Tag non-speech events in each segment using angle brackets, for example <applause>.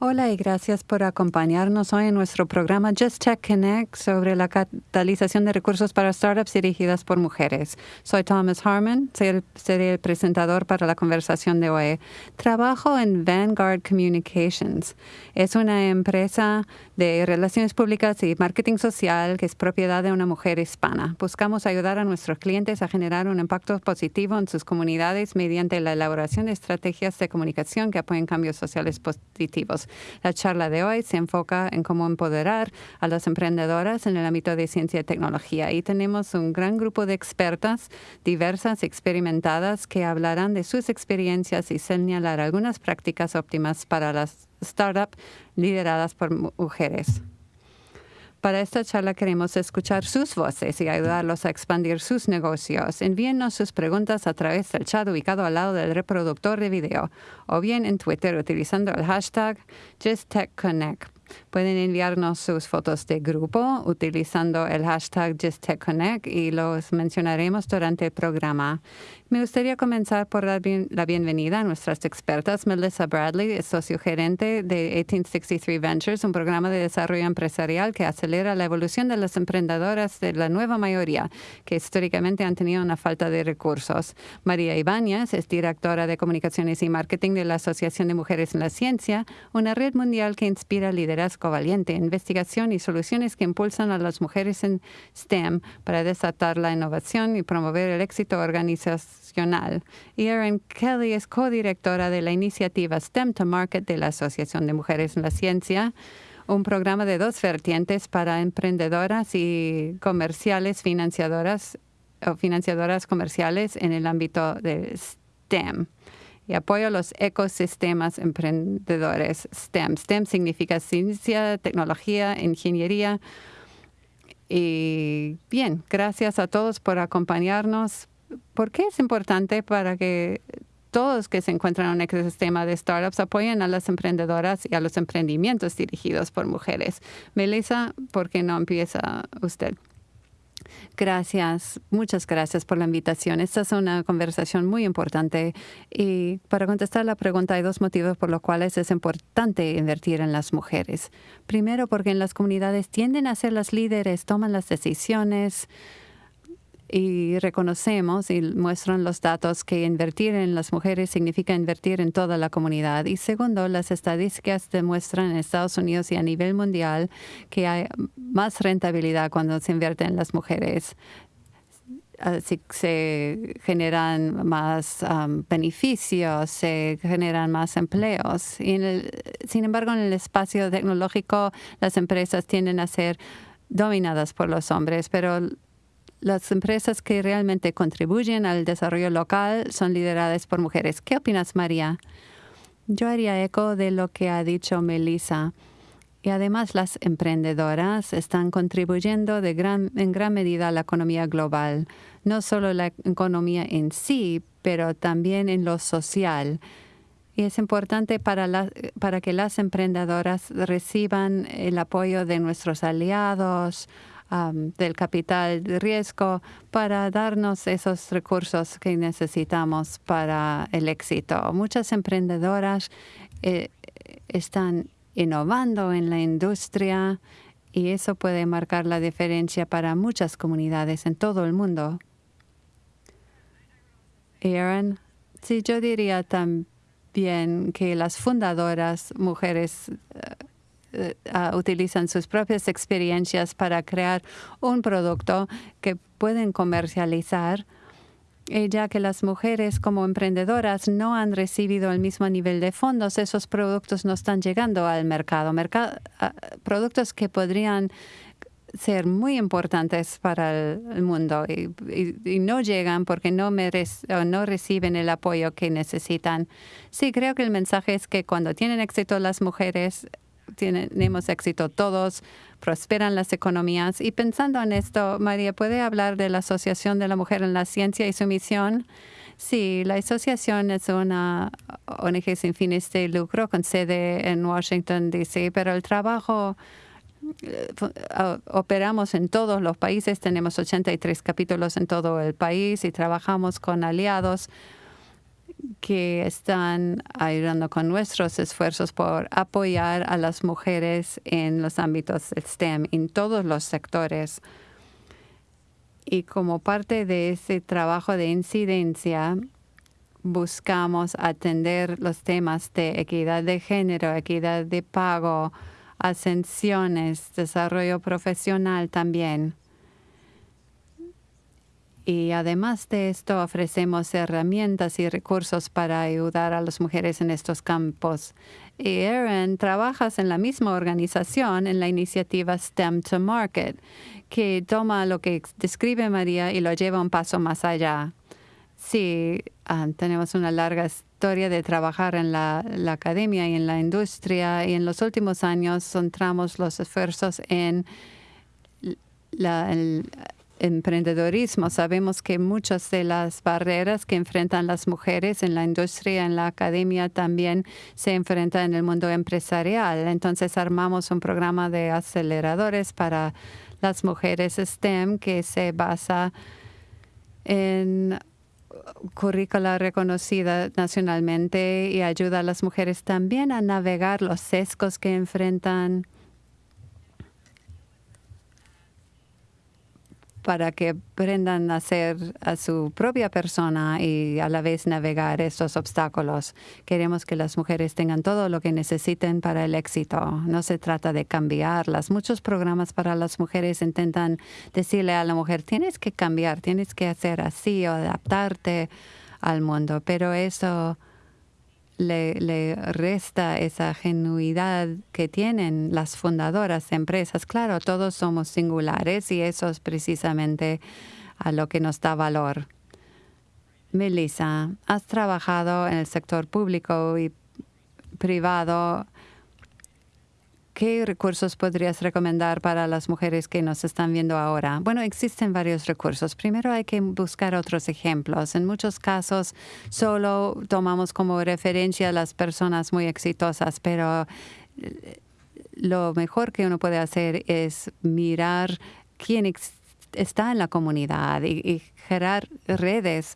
Hola y gracias por acompañarnos hoy en nuestro programa Just Tech Connect sobre la catalización de recursos para startups dirigidas por mujeres. Soy Thomas Harmon, seré el presentador para la conversación de hoy. Trabajo en Vanguard Communications. Es una empresa de relaciones públicas y marketing social que es propiedad de una mujer hispana. Buscamos ayudar a nuestros clientes a generar un impacto positivo en sus comunidades mediante la elaboración de estrategias de comunicación que apoyen cambios sociales positivos. La charla de hoy se enfoca en cómo empoderar a las emprendedoras en el ámbito de ciencia y tecnología. Y tenemos un gran grupo de expertas diversas, experimentadas, que hablarán de sus experiencias y señalar algunas prácticas óptimas para las startups lideradas por mujeres. Para esta charla queremos escuchar sus voces y ayudarlos a expandir sus negocios. Envíennos sus preguntas a través del chat ubicado al lado del reproductor de video o bien en Twitter utilizando el hashtag JustTechConnect. Pueden enviarnos sus fotos de grupo utilizando el hashtag JustTechConnect y los mencionaremos durante el programa. Me gustaría comenzar por dar la bienvenida a nuestras expertas. Melissa Bradley es socio gerente de 1863 Ventures, un programa de desarrollo empresarial que acelera la evolución de las emprendedoras de la nueva mayoría, que históricamente han tenido una falta de recursos. María Ibáñez es directora de comunicaciones y marketing de la Asociación de Mujeres en la Ciencia, una red mundial que inspira liderazgo valiente, investigación y soluciones que impulsan a las mujeres en STEM para desatar la innovación y promover el éxito organizacional. Erin Kelly es codirectora de la iniciativa STEM to Market de la Asociación de Mujeres en la Ciencia, un programa de dos vertientes para emprendedoras y comerciales financiadoras o financiadoras comerciales en el ámbito de STEM y apoyo los ecosistemas emprendedores STEM. STEM significa ciencia, tecnología, ingeniería. Y bien, gracias a todos por acompañarnos. ¿Por qué es importante para que todos que se encuentran en un ecosistema de startups apoyen a las emprendedoras y a los emprendimientos dirigidos por mujeres? Melissa, ¿por qué no empieza usted? Gracias, muchas gracias por la invitación. Esta es una conversación muy importante y para contestar la pregunta hay dos motivos por los cuales es importante invertir en las mujeres. Primero, porque en las comunidades tienden a ser las líderes, toman las decisiones, y reconocemos y muestran los datos que invertir en las mujeres significa invertir en toda la comunidad. Y segundo, las estadísticas demuestran en Estados Unidos y a nivel mundial que hay más rentabilidad cuando se invierte en las mujeres. Así se generan más um, beneficios, se generan más empleos. Y sin embargo, en el espacio tecnológico, las empresas tienden a ser dominadas por los hombres, pero las empresas que realmente contribuyen al desarrollo local son lideradas por mujeres. ¿Qué opinas, María? Yo haría eco de lo que ha dicho Melissa. Y además las emprendedoras están contribuyendo en gran medida a la economía global, no solo la economía en sí, pero también en lo social. Y es importante para que las emprendedoras reciban el apoyo de nuestros aliados, del capital de riesgo para darnos esos recursos que necesitamos para el éxito. Muchas emprendedoras eh, están innovando en la industria y eso puede marcar la diferencia para muchas comunidades en todo el mundo. Aaron, sí, yo diría también que las fundadoras, mujeres eh, eh, utilizan sus propias experiencias para crear un producto que pueden comercializar, y ya que las mujeres como emprendedoras no han recibido el mismo nivel de fondos, esos productos no están llegando al mercado. Productos que podrían ser muy importantes para el mundo y, no llegan porque no, no reciben el apoyo que necesitan. Sí, creo que el mensaje es que cuando tienen éxito las mujeres, tenemos éxito todos, prosperan las economías. Y pensando en esto, María, ¿puede hablar de la Asociación de la Mujer en la Ciencia y su misión? Sí, la asociación es una ONG sin fines de lucro con sede en Washington, D.C., pero el trabajo eh, operamos en todos los países, tenemos 83 capítulos en todo el país y trabajamos con aliados que están ayudando con nuestros esfuerzos por apoyar a las mujeres en los ámbitos STEM, en todos los sectores. Y como parte de ese trabajo de incidencia, buscamos atender los temas de equidad de género, equidad de pago, ascensiones, desarrollo profesional también. Y además de esto, ofrecemos herramientas y recursos para ayudar a las mujeres en estos campos. Y Erin, trabajas en la misma organización en la iniciativa STEM to Market, que toma lo que describe María y lo lleva un paso más allá. Sí, ah, tenemos una larga historia de trabajar en la, academia y en la industria y en los últimos años centramos los esfuerzos en la, emprendedorismo. Sabemos que muchas de las barreras que enfrentan las mujeres en la industria, en la academia, también se enfrentan en el mundo empresarial. Entonces armamos un programa de aceleradores para las mujeres STEM que se basa en currícula reconocida nacionalmente y ayuda a las mujeres también a navegar los sesgos que enfrentan para que aprendan a ser a su propia persona y a la vez navegar estos obstáculos. Queremos que las mujeres tengan todo lo que necesiten para el éxito. No se trata de cambiarlas. Muchos programas para las mujeres intentan decirle a la mujer, tienes que cambiar, tienes que hacer así o adaptarte al mundo, pero eso le, resta esa genuidad que tienen las fundadoras de empresas. Claro, todos somos singulares y eso es precisamente a lo que nos da valor. Melissa, has trabajado en el sector público y privado ¿Qué recursos podrías recomendar para las mujeres que nos están viendo ahora? Bueno, existen varios recursos. Primero hay que buscar otros ejemplos. En muchos casos solo tomamos como referencia a las personas muy exitosas, pero eh, lo mejor que uno puede hacer es mirar quién está en la comunidad y, y generar redes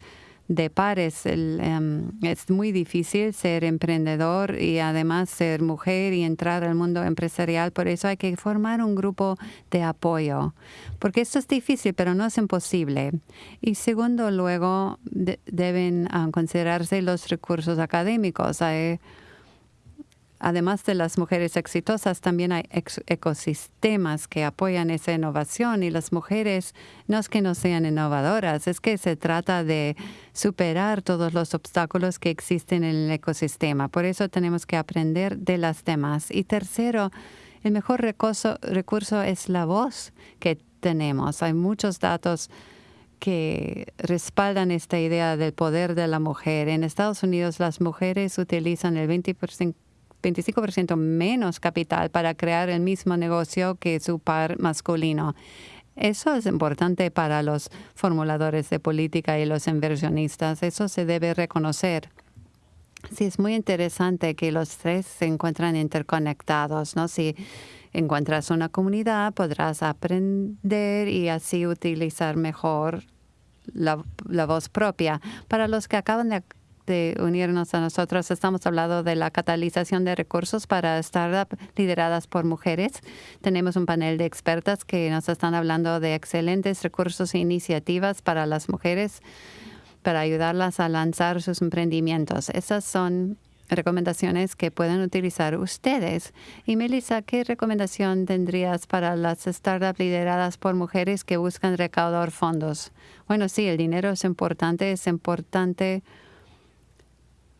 de pares. Em, es muy difícil ser emprendedor y además ser mujer y entrar al mundo empresarial. Por eso hay que formar un grupo de apoyo. Porque esto es difícil, pero no es imposible. Y segundo, luego deben ah, considerarse los recursos académicos. Hay, Además de las mujeres exitosas, también hay ecosistemas que apoyan esa innovación y las mujeres no es que no sean innovadoras, es que se trata de superar todos los obstáculos que existen en el ecosistema. Por eso tenemos que aprender de las demás. Y tercero, el mejor recurso, es la voz que tenemos. Hay muchos datos que respaldan esta idea del poder de la mujer. En Estados Unidos las mujeres utilizan el 20% 25% menos capital para crear el mismo negocio que su par masculino. Eso es importante para los formuladores de política y los inversionistas. Eso se debe reconocer. Sí, es muy interesante que los tres se encuentran interconectados, ¿no? Si encuentras una comunidad, podrás aprender y así utilizar mejor la, la voz propia. Para los que acaban de de unirnos a nosotros. Estamos hablando de la catalización de recursos para startups lideradas por mujeres. Tenemos un panel de expertas que nos están hablando de excelentes recursos e iniciativas para las mujeres para ayudarlas a lanzar sus emprendimientos. Esas son recomendaciones que pueden utilizar ustedes. Y Melissa, ¿qué recomendación tendrías para las startups lideradas por mujeres que buscan recaudar fondos? Bueno, sí, el dinero es importante, es importante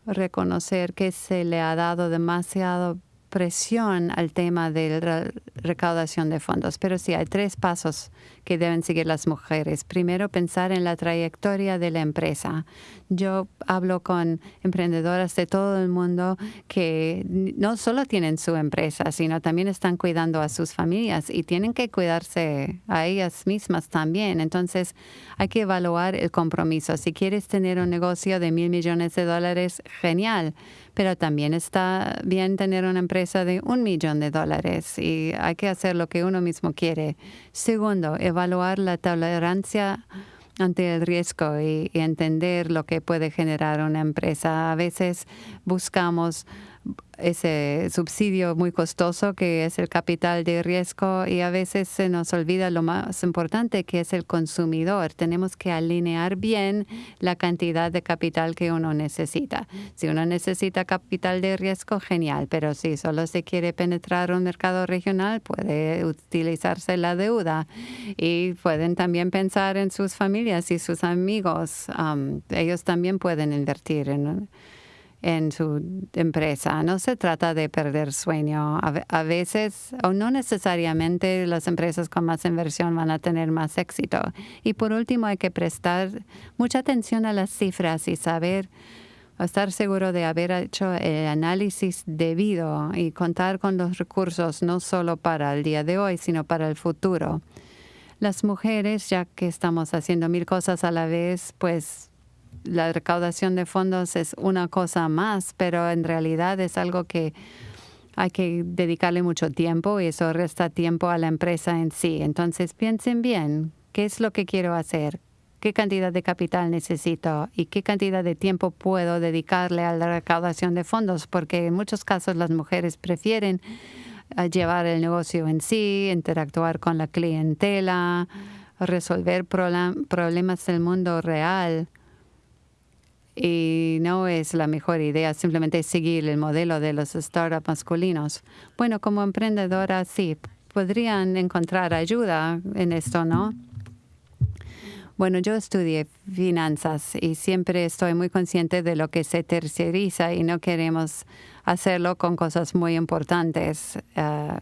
reconocer que se le ha dado demasiado presión al tema de la recaudación de fondos. Pero sí, hay tres pasos que deben seguir las mujeres. Primero, pensar en la trayectoria de la empresa. Yo hablo con emprendedoras de todo el mundo que no solo tienen su empresa, sino también están cuidando a sus familias y tienen que cuidarse a ellas mismas también. Entonces, hay que evaluar el compromiso. Si quieres tener un negocio de mil millones de dólares, genial pero también está bien tener una empresa de un millón de dólares y hay que hacer lo que uno mismo quiere. Segundo, evaluar la tolerancia ante el riesgo y, entender lo que puede generar una empresa. A veces buscamos ese subsidio muy costoso que es el capital de riesgo y a veces se nos olvida lo más importante que es el consumidor. Tenemos que alinear bien la cantidad de capital que uno necesita. Si uno necesita capital de riesgo, genial, pero si solo se quiere penetrar un mercado regional, puede utilizarse la deuda y pueden también pensar en sus familias y sus amigos. ellos también pueden invertir en en su empresa. No se trata de perder sueño. A, veces, o no necesariamente, las empresas con más inversión van a tener más éxito. Y por último, hay que prestar mucha atención a las cifras y saber estar seguro de haber hecho el análisis debido y contar con los recursos no solo para el día de hoy, sino para el futuro. Las mujeres, ya que estamos haciendo mil cosas a la vez, pues la recaudación de fondos es una cosa más, pero en realidad es algo que hay que dedicarle mucho tiempo y eso resta tiempo a la empresa en sí. Entonces piensen bien, ¿qué es lo que quiero hacer? ¿Qué cantidad de capital necesito? ¿Y qué cantidad de tiempo puedo dedicarle a la recaudación de fondos? Porque en muchos casos las mujeres prefieren eh, llevar el negocio en sí, interactuar con la clientela, resolver problemas del mundo real y no es la mejor idea simplemente seguir el modelo de los startups masculinos. Bueno, como emprendedora sí, podrían encontrar ayuda en esto, ¿no? Bueno, yo estudié finanzas y siempre estoy muy consciente de lo que se terceriza y no queremos hacerlo con cosas muy importantes. Ah,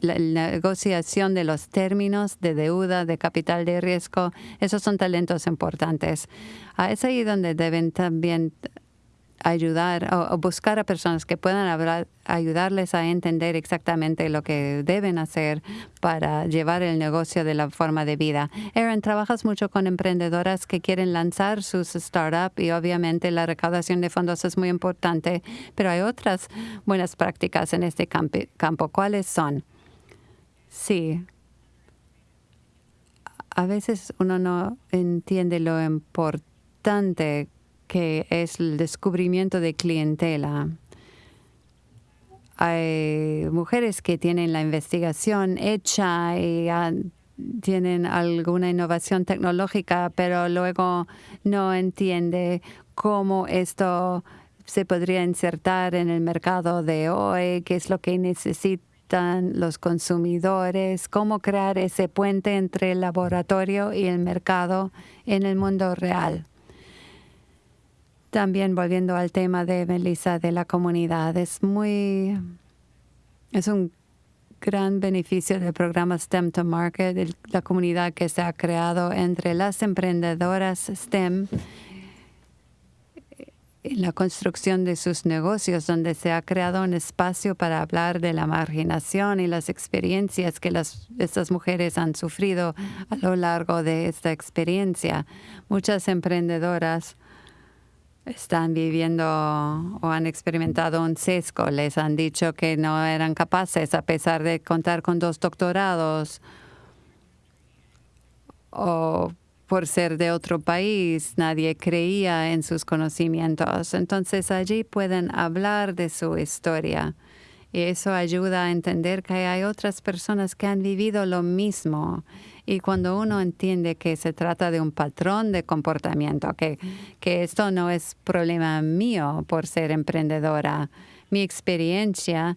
la, negociación de los términos de deuda, de capital de riesgo, esos son talentos importantes. Ah, es ahí donde deben también ayudar o, buscar a personas que puedan ayudarles a entender exactamente lo que deben hacer para llevar el negocio de la forma de vida. Erin, trabajas mucho con emprendedoras que quieren lanzar sus startups y obviamente la recaudación de fondos es muy importante, pero hay otras buenas prácticas en este campo. ¿Cuáles son? Sí. A veces uno no entiende lo importante que es el descubrimiento de clientela. Hay mujeres que tienen la investigación hecha y tienen alguna innovación tecnológica, pero luego no entiende cómo esto se podría insertar en el mercado de hoy, qué es lo que necesita los consumidores, cómo crear ese puente entre el laboratorio y el mercado en el mundo real. También volviendo al tema de Melissa de la comunidad, es muy, es un gran beneficio del programa STEM to Market, la comunidad que se ha creado entre las emprendedoras STEM en la construcción de sus negocios, donde se ha creado un espacio para hablar de la marginación y las experiencias que las, estas mujeres han sufrido a lo largo de esta experiencia. Muchas emprendedoras están viviendo o han experimentado un sesgo. Les han dicho que no eran capaces a pesar de contar con dos doctorados o por ser de otro país, nadie creía en sus conocimientos. Entonces allí pueden hablar de su historia. Y eso ayuda a entender que hay otras personas que han vivido lo mismo. Y cuando uno entiende que se trata de un patrón de comportamiento, que, que esto no es problema mío por ser emprendedora, mi experiencia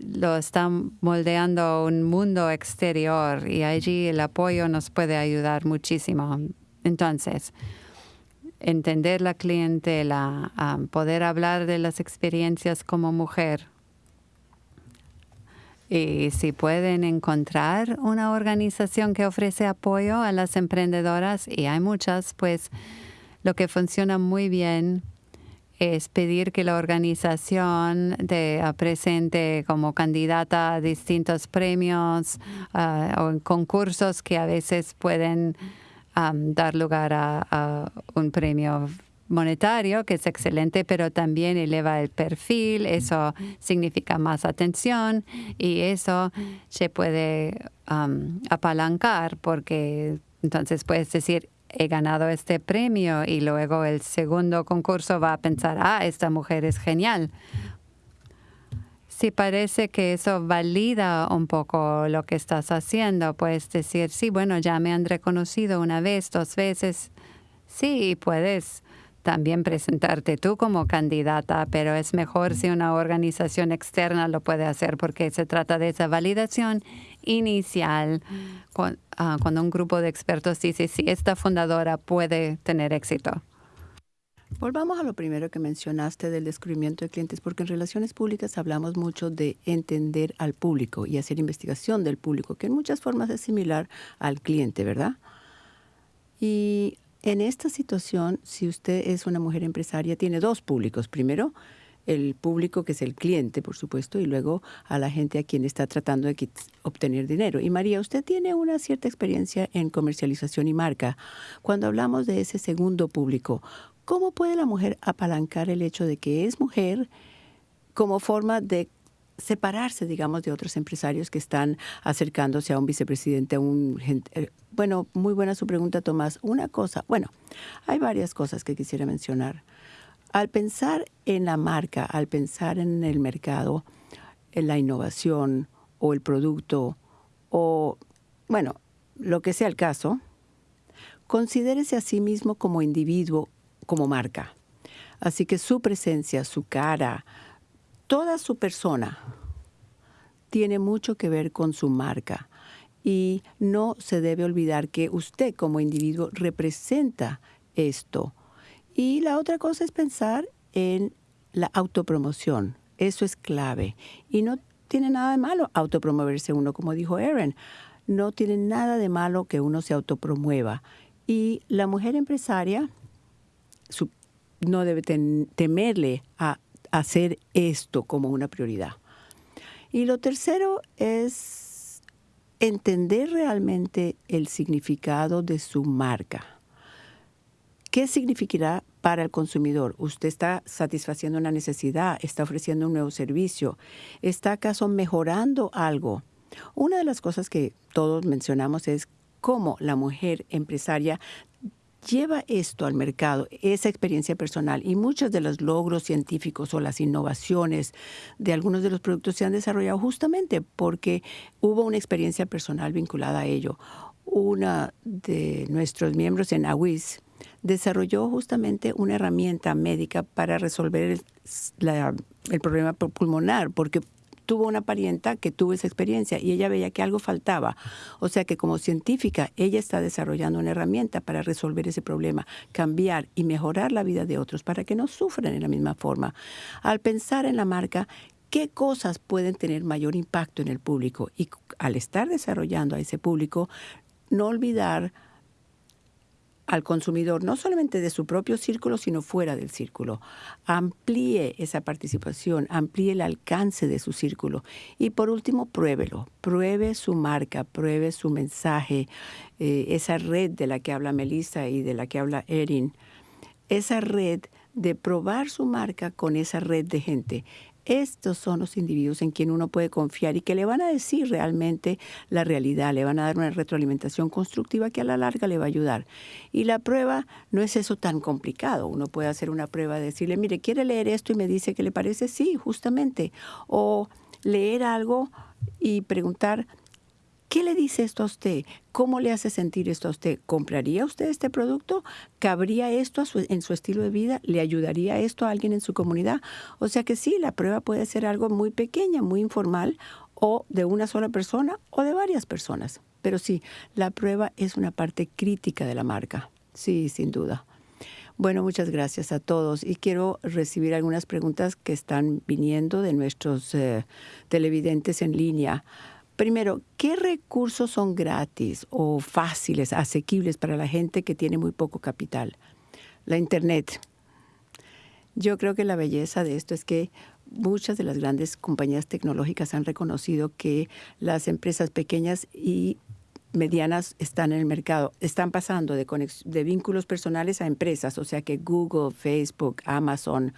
lo está moldeando un mundo exterior y allí el apoyo nos puede ayudar muchísimo. Entonces, entender la clientela, poder hablar de las experiencias como mujer. Y si pueden encontrar una organización que ofrece apoyo a las emprendedoras, y hay muchas, pues lo que funciona muy bien es pedir que la organización te presente como candidata a distintos premios ah, o concursos que a veces pueden dar lugar a, un premio monetario, que es excelente, pero también eleva el perfil, eso significa más atención y eso se puede apalancar porque Entonces puedes decir, he ganado este premio y luego el segundo concurso va a pensar, ah, esta mujer es genial. Si parece que eso valida un poco lo que estás haciendo, puedes decir, sí, bueno, ya me han reconocido una vez, dos veces. Sí, puedes también presentarte tú como candidata, pero es mejor si una organización externa lo puede hacer porque se trata de esa validación inicial ah, cuando un grupo de expertos dice si esta fundadora puede tener éxito. Volvamos a lo primero que mencionaste del descubrimiento de clientes, porque en relaciones públicas hablamos mucho de entender al público y hacer investigación del público, que en muchas formas es similar al cliente, ¿verdad? Y en esta situación, si usted es una mujer empresaria, tiene dos públicos. Primero, el público que es el cliente, por supuesto, y luego a la gente a quien está tratando de obtener dinero. Y María, usted tiene una cierta experiencia en comercialización y marca. Cuando hablamos de ese segundo público, ¿cómo puede la mujer apalancar el hecho de que es mujer como forma de separarse, digamos, de otros empresarios que están acercándose a un vicepresidente, a un... Eh, bueno, muy buena su pregunta, Tomás. Una cosa, bueno, hay varias cosas que quisiera mencionar. Al pensar en la marca, al pensar en el mercado, en la innovación o el producto o, bueno, lo que sea el caso, considérese a sí mismo como individuo, como marca. Así que su presencia, su cara, toda su persona tiene mucho que ver con su marca. Y no se debe olvidar que usted como individuo representa esto y la otra cosa es pensar en la autopromoción. Eso es clave. Y no tiene nada de malo autopromoverse uno, como dijo Aaron. No tiene nada de malo que uno se autopromueva. Y la mujer empresaria no debe temerle a hacer esto como una prioridad. Y lo tercero es entender realmente el significado de su marca. ¿Qué significará para el consumidor? ¿Usted está satisfaciendo una necesidad? ¿Está ofreciendo un nuevo servicio? ¿Está acaso mejorando algo? Una de las cosas que todos mencionamos es cómo la mujer empresaria lleva esto al mercado, esa experiencia personal y muchos de los logros científicos o las innovaciones de algunos de los productos se han desarrollado justamente porque hubo una experiencia personal vinculada a ello. Una de nuestros miembros en AWIS, desarrolló justamente una herramienta médica para resolver el, problema pulmonar, porque tuvo una parienta que tuvo esa experiencia y ella veía que algo faltaba. O sea que como científica, ella está desarrollando una herramienta para resolver ese problema, cambiar y mejorar la vida de otros para que no sufran en la misma forma. Al pensar en la marca, ¿qué cosas pueden tener mayor impacto en el público? Y al estar desarrollando a ese público, no olvidar al consumidor, no solamente de su propio círculo, sino fuera del círculo. Amplíe esa participación, amplíe el alcance de su círculo. Y por último, pruébelo. Pruebe su marca, pruebe su mensaje, eh, esa red de la que habla Melissa y de la que habla Erin. Esa red de probar su marca con esa red de gente. Estos son los individuos en quien uno puede confiar y que le van a decir realmente la realidad, le van a dar una retroalimentación constructiva que a la larga le va a ayudar. Y la prueba no es eso tan complicado. Uno puede hacer una prueba de decirle, mire, ¿quiere leer esto y me dice que le parece? Sí, justamente. O leer algo y preguntar, ¿Qué le dice esto a usted? ¿Cómo le hace sentir esto a usted? ¿Compraría usted este producto? ¿Cabría esto en su estilo de vida? ¿Le ayudaría esto a alguien en su comunidad? O sea que sí, la prueba puede ser algo muy pequeña, muy informal, o de una sola persona o de varias personas. Pero sí, la prueba es una parte crítica de la marca. Sí, sin duda. Bueno, muchas gracias a todos y quiero recibir algunas preguntas que están viniendo de nuestros eh, televidentes en línea. Primero, ¿qué recursos son gratis o fáciles, asequibles para la gente que tiene muy poco capital? La Internet. Yo creo que la belleza de esto es que muchas de las grandes compañías tecnológicas han reconocido que las empresas pequeñas y medianas están en el mercado, están pasando de, de vínculos personales a empresas, o sea que Google, Facebook, Amazon,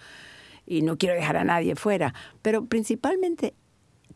y no quiero dejar a nadie fuera, pero principalmente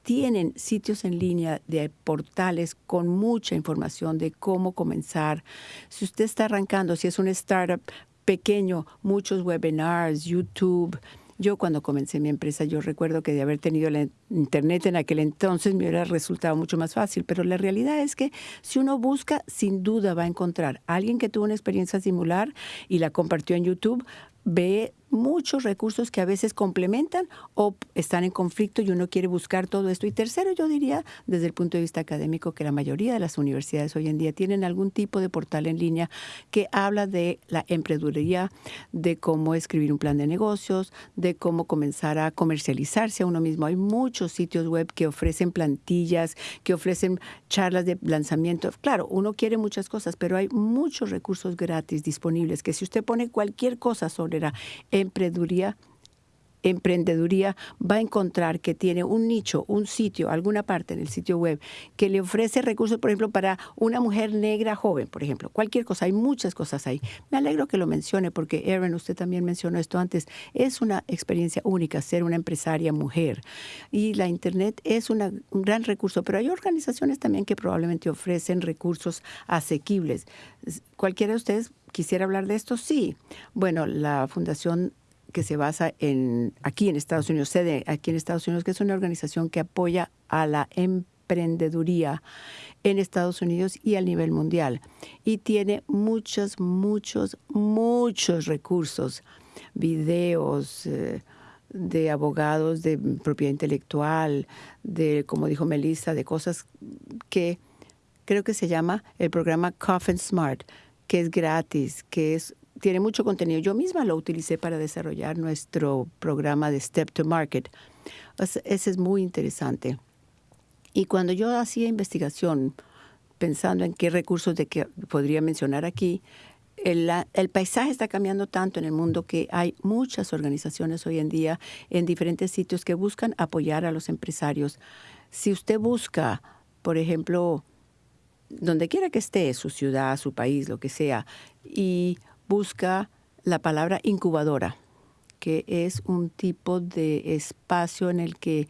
tienen sitios en línea de portales con mucha información de cómo comenzar. Si usted está arrancando, si es un startup pequeño, muchos webinars, YouTube. Yo cuando comencé mi empresa, yo recuerdo que de haber tenido la internet en aquel entonces me hubiera resultado mucho más fácil, pero la realidad es que si uno busca, sin duda va a encontrar alguien que tuvo una experiencia similar y la compartió en YouTube, ve muchos recursos que a veces complementan o están en conflicto y uno quiere buscar todo esto. Y tercero, yo diría, desde el punto de vista académico, que la mayoría de las universidades hoy en día tienen algún tipo de portal en línea que habla de la emprendeduría, de cómo escribir un plan de negocios, de cómo comenzar a comercializarse a uno mismo. Hay muchos sitios web que ofrecen plantillas, que ofrecen charlas de lanzamiento. Claro, uno quiere muchas cosas, pero hay muchos recursos gratis disponibles que si usted pone cualquier cosa sobre emprendeduría, emprendeduría va a encontrar que tiene un nicho, un sitio, alguna parte en el sitio web que le ofrece recursos, por ejemplo, para una mujer negra joven, por ejemplo, cualquier cosa, hay muchas cosas ahí. Me alegro que lo mencione porque, Erin, usted también mencionó esto antes, es una experiencia única ser una empresaria mujer y la Internet es un gran recurso, pero hay organizaciones también que probablemente ofrecen recursos asequibles. ¿Cualquiera de ustedes quisiera hablar de esto? Sí. Bueno, la Fundación que se basa en aquí en Estados Unidos, sede aquí en Estados Unidos, que es una organización que apoya a la emprendeduría en Estados Unidos y a nivel mundial. Y tiene muchos, muchos, muchos recursos, videos. Eh, de abogados de propiedad intelectual, de, como dijo Melissa, de cosas que creo que se llama el programa Coffin Smart, que es gratis, que es tiene mucho contenido. Yo misma lo utilicé para desarrollar nuestro programa de Step to Market. Ese es muy interesante. Y cuando yo hacía investigación, pensando en qué recursos de que podría mencionar aquí, el, el, paisaje está cambiando tanto en el mundo que hay muchas organizaciones hoy en día en diferentes sitios que buscan apoyar a los empresarios. Si usted busca, por ejemplo, donde quiera que esté, su ciudad, su país, lo que sea, y busca la palabra incubadora, que es un tipo de espacio en el que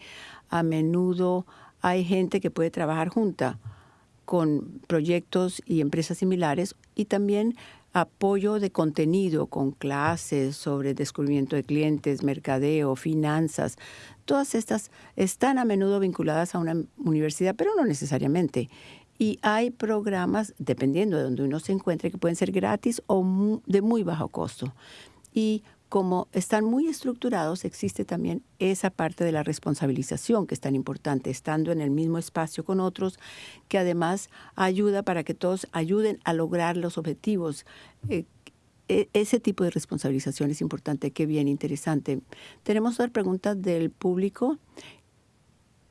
a menudo hay gente que puede trabajar junta con proyectos y empresas similares y también apoyo de contenido con clases sobre descubrimiento de clientes, mercadeo, finanzas. Todas estas están a menudo vinculadas a una universidad, pero no necesariamente. Y hay programas, dependiendo de donde uno se encuentre, que pueden ser gratis o de muy bajo costo. Y como están muy estructurados, existe también esa parte de la responsabilización que es tan importante, estando en el mismo espacio con otros, que además ayuda para que todos ayuden a lograr los objetivos. Eh, e, ese tipo de responsabilización es importante, qué bien, interesante. Tenemos otra pregunta del público.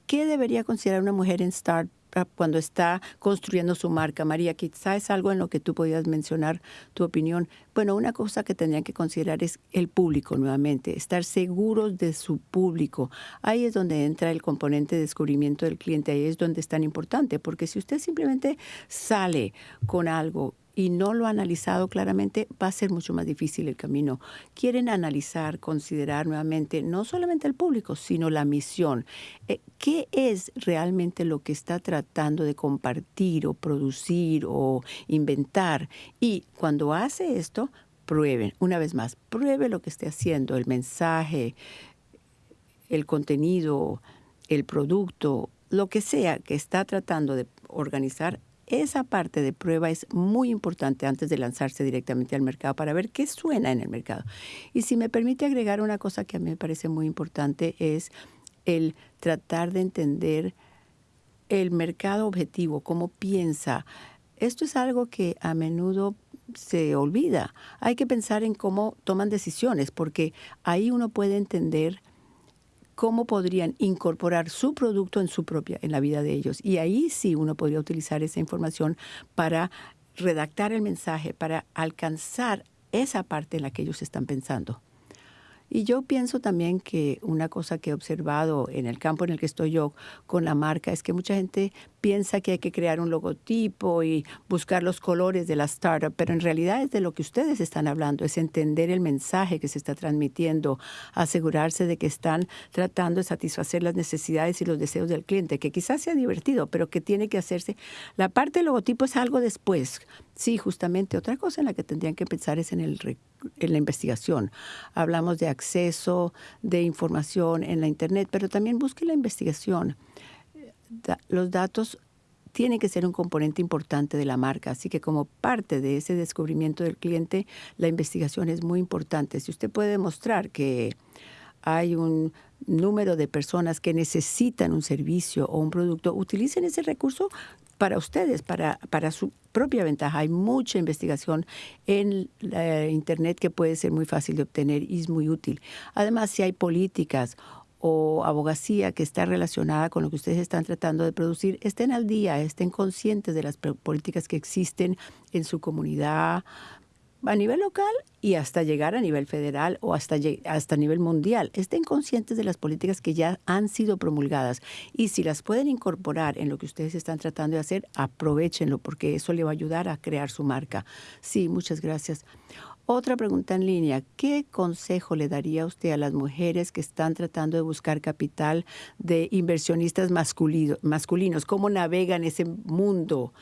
¿Qué debería considerar una mujer en Start cuando está construyendo su marca. María, quizá es algo en lo que tú podías mencionar tu opinión. Bueno, una cosa que tendrían que considerar es el público nuevamente, estar seguros de su público. Ahí es donde entra el componente de descubrimiento del cliente, ahí es donde es tan importante, porque si usted simplemente sale con algo y no lo ha analizado claramente, va a ser mucho más difícil el camino. Quieren analizar, considerar nuevamente no solamente el público, sino la misión. Eh, ¿Qué es realmente lo que está tratando de compartir o producir o inventar? Y cuando hace esto, prueben, una vez más, pruebe lo que esté haciendo, el mensaje, el contenido, el producto, lo que sea que está tratando de organizar, esa parte de prueba es muy importante antes de lanzarse directamente al mercado para ver qué suena en el mercado. Y si me permite agregar una cosa que a mí me parece muy importante es el tratar de entender el mercado objetivo, cómo piensa. Esto es algo que a menudo se olvida. Hay que pensar en cómo toman decisiones, porque ahí uno puede entender cómo podrían incorporar su producto en su propia, en la vida de ellos. Y ahí sí uno podría utilizar esa información para redactar el mensaje, para alcanzar esa parte en la que ellos están pensando. Y yo pienso también que una cosa que he observado en el campo en el que estoy yo con la marca es que mucha gente piensa que hay que crear un logotipo y buscar los colores de la startup, pero en realidad es de lo que ustedes están hablando, es entender el mensaje que se está transmitiendo, asegurarse de que están tratando de satisfacer las necesidades y los deseos del cliente, que quizás sea divertido, pero que tiene que hacerse. La parte del logotipo es algo después. Sí, justamente otra cosa en la que tendrían que pensar es en, el, en la investigación. Hablamos de acceso de información en la Internet, pero también busque la investigación los datos tienen que ser un componente importante de la marca, así que como parte de ese descubrimiento del cliente, la investigación es muy importante. Si usted puede demostrar que hay un número de personas que necesitan un servicio o un producto, utilicen ese recurso para ustedes, para, para su propia ventaja. Hay mucha investigación en Internet que puede ser muy fácil de obtener y es muy útil. Además, si hay políticas o abogacía que está relacionada con lo que ustedes están tratando de producir, estén al día, estén conscientes de las políticas que existen en su comunidad a nivel local y hasta llegar a nivel federal o hasta, hasta nivel mundial. Estén conscientes de las políticas que ya han sido promulgadas y si las pueden incorporar en lo que ustedes están tratando de hacer, aprovechenlo porque eso le va a ayudar a crear su marca. Sí, muchas gracias. Otra pregunta en línea, ¿qué consejo le daría usted a las mujeres que están tratando de buscar capital de inversionistas masculinos? ¿Cómo navegan ese mundo?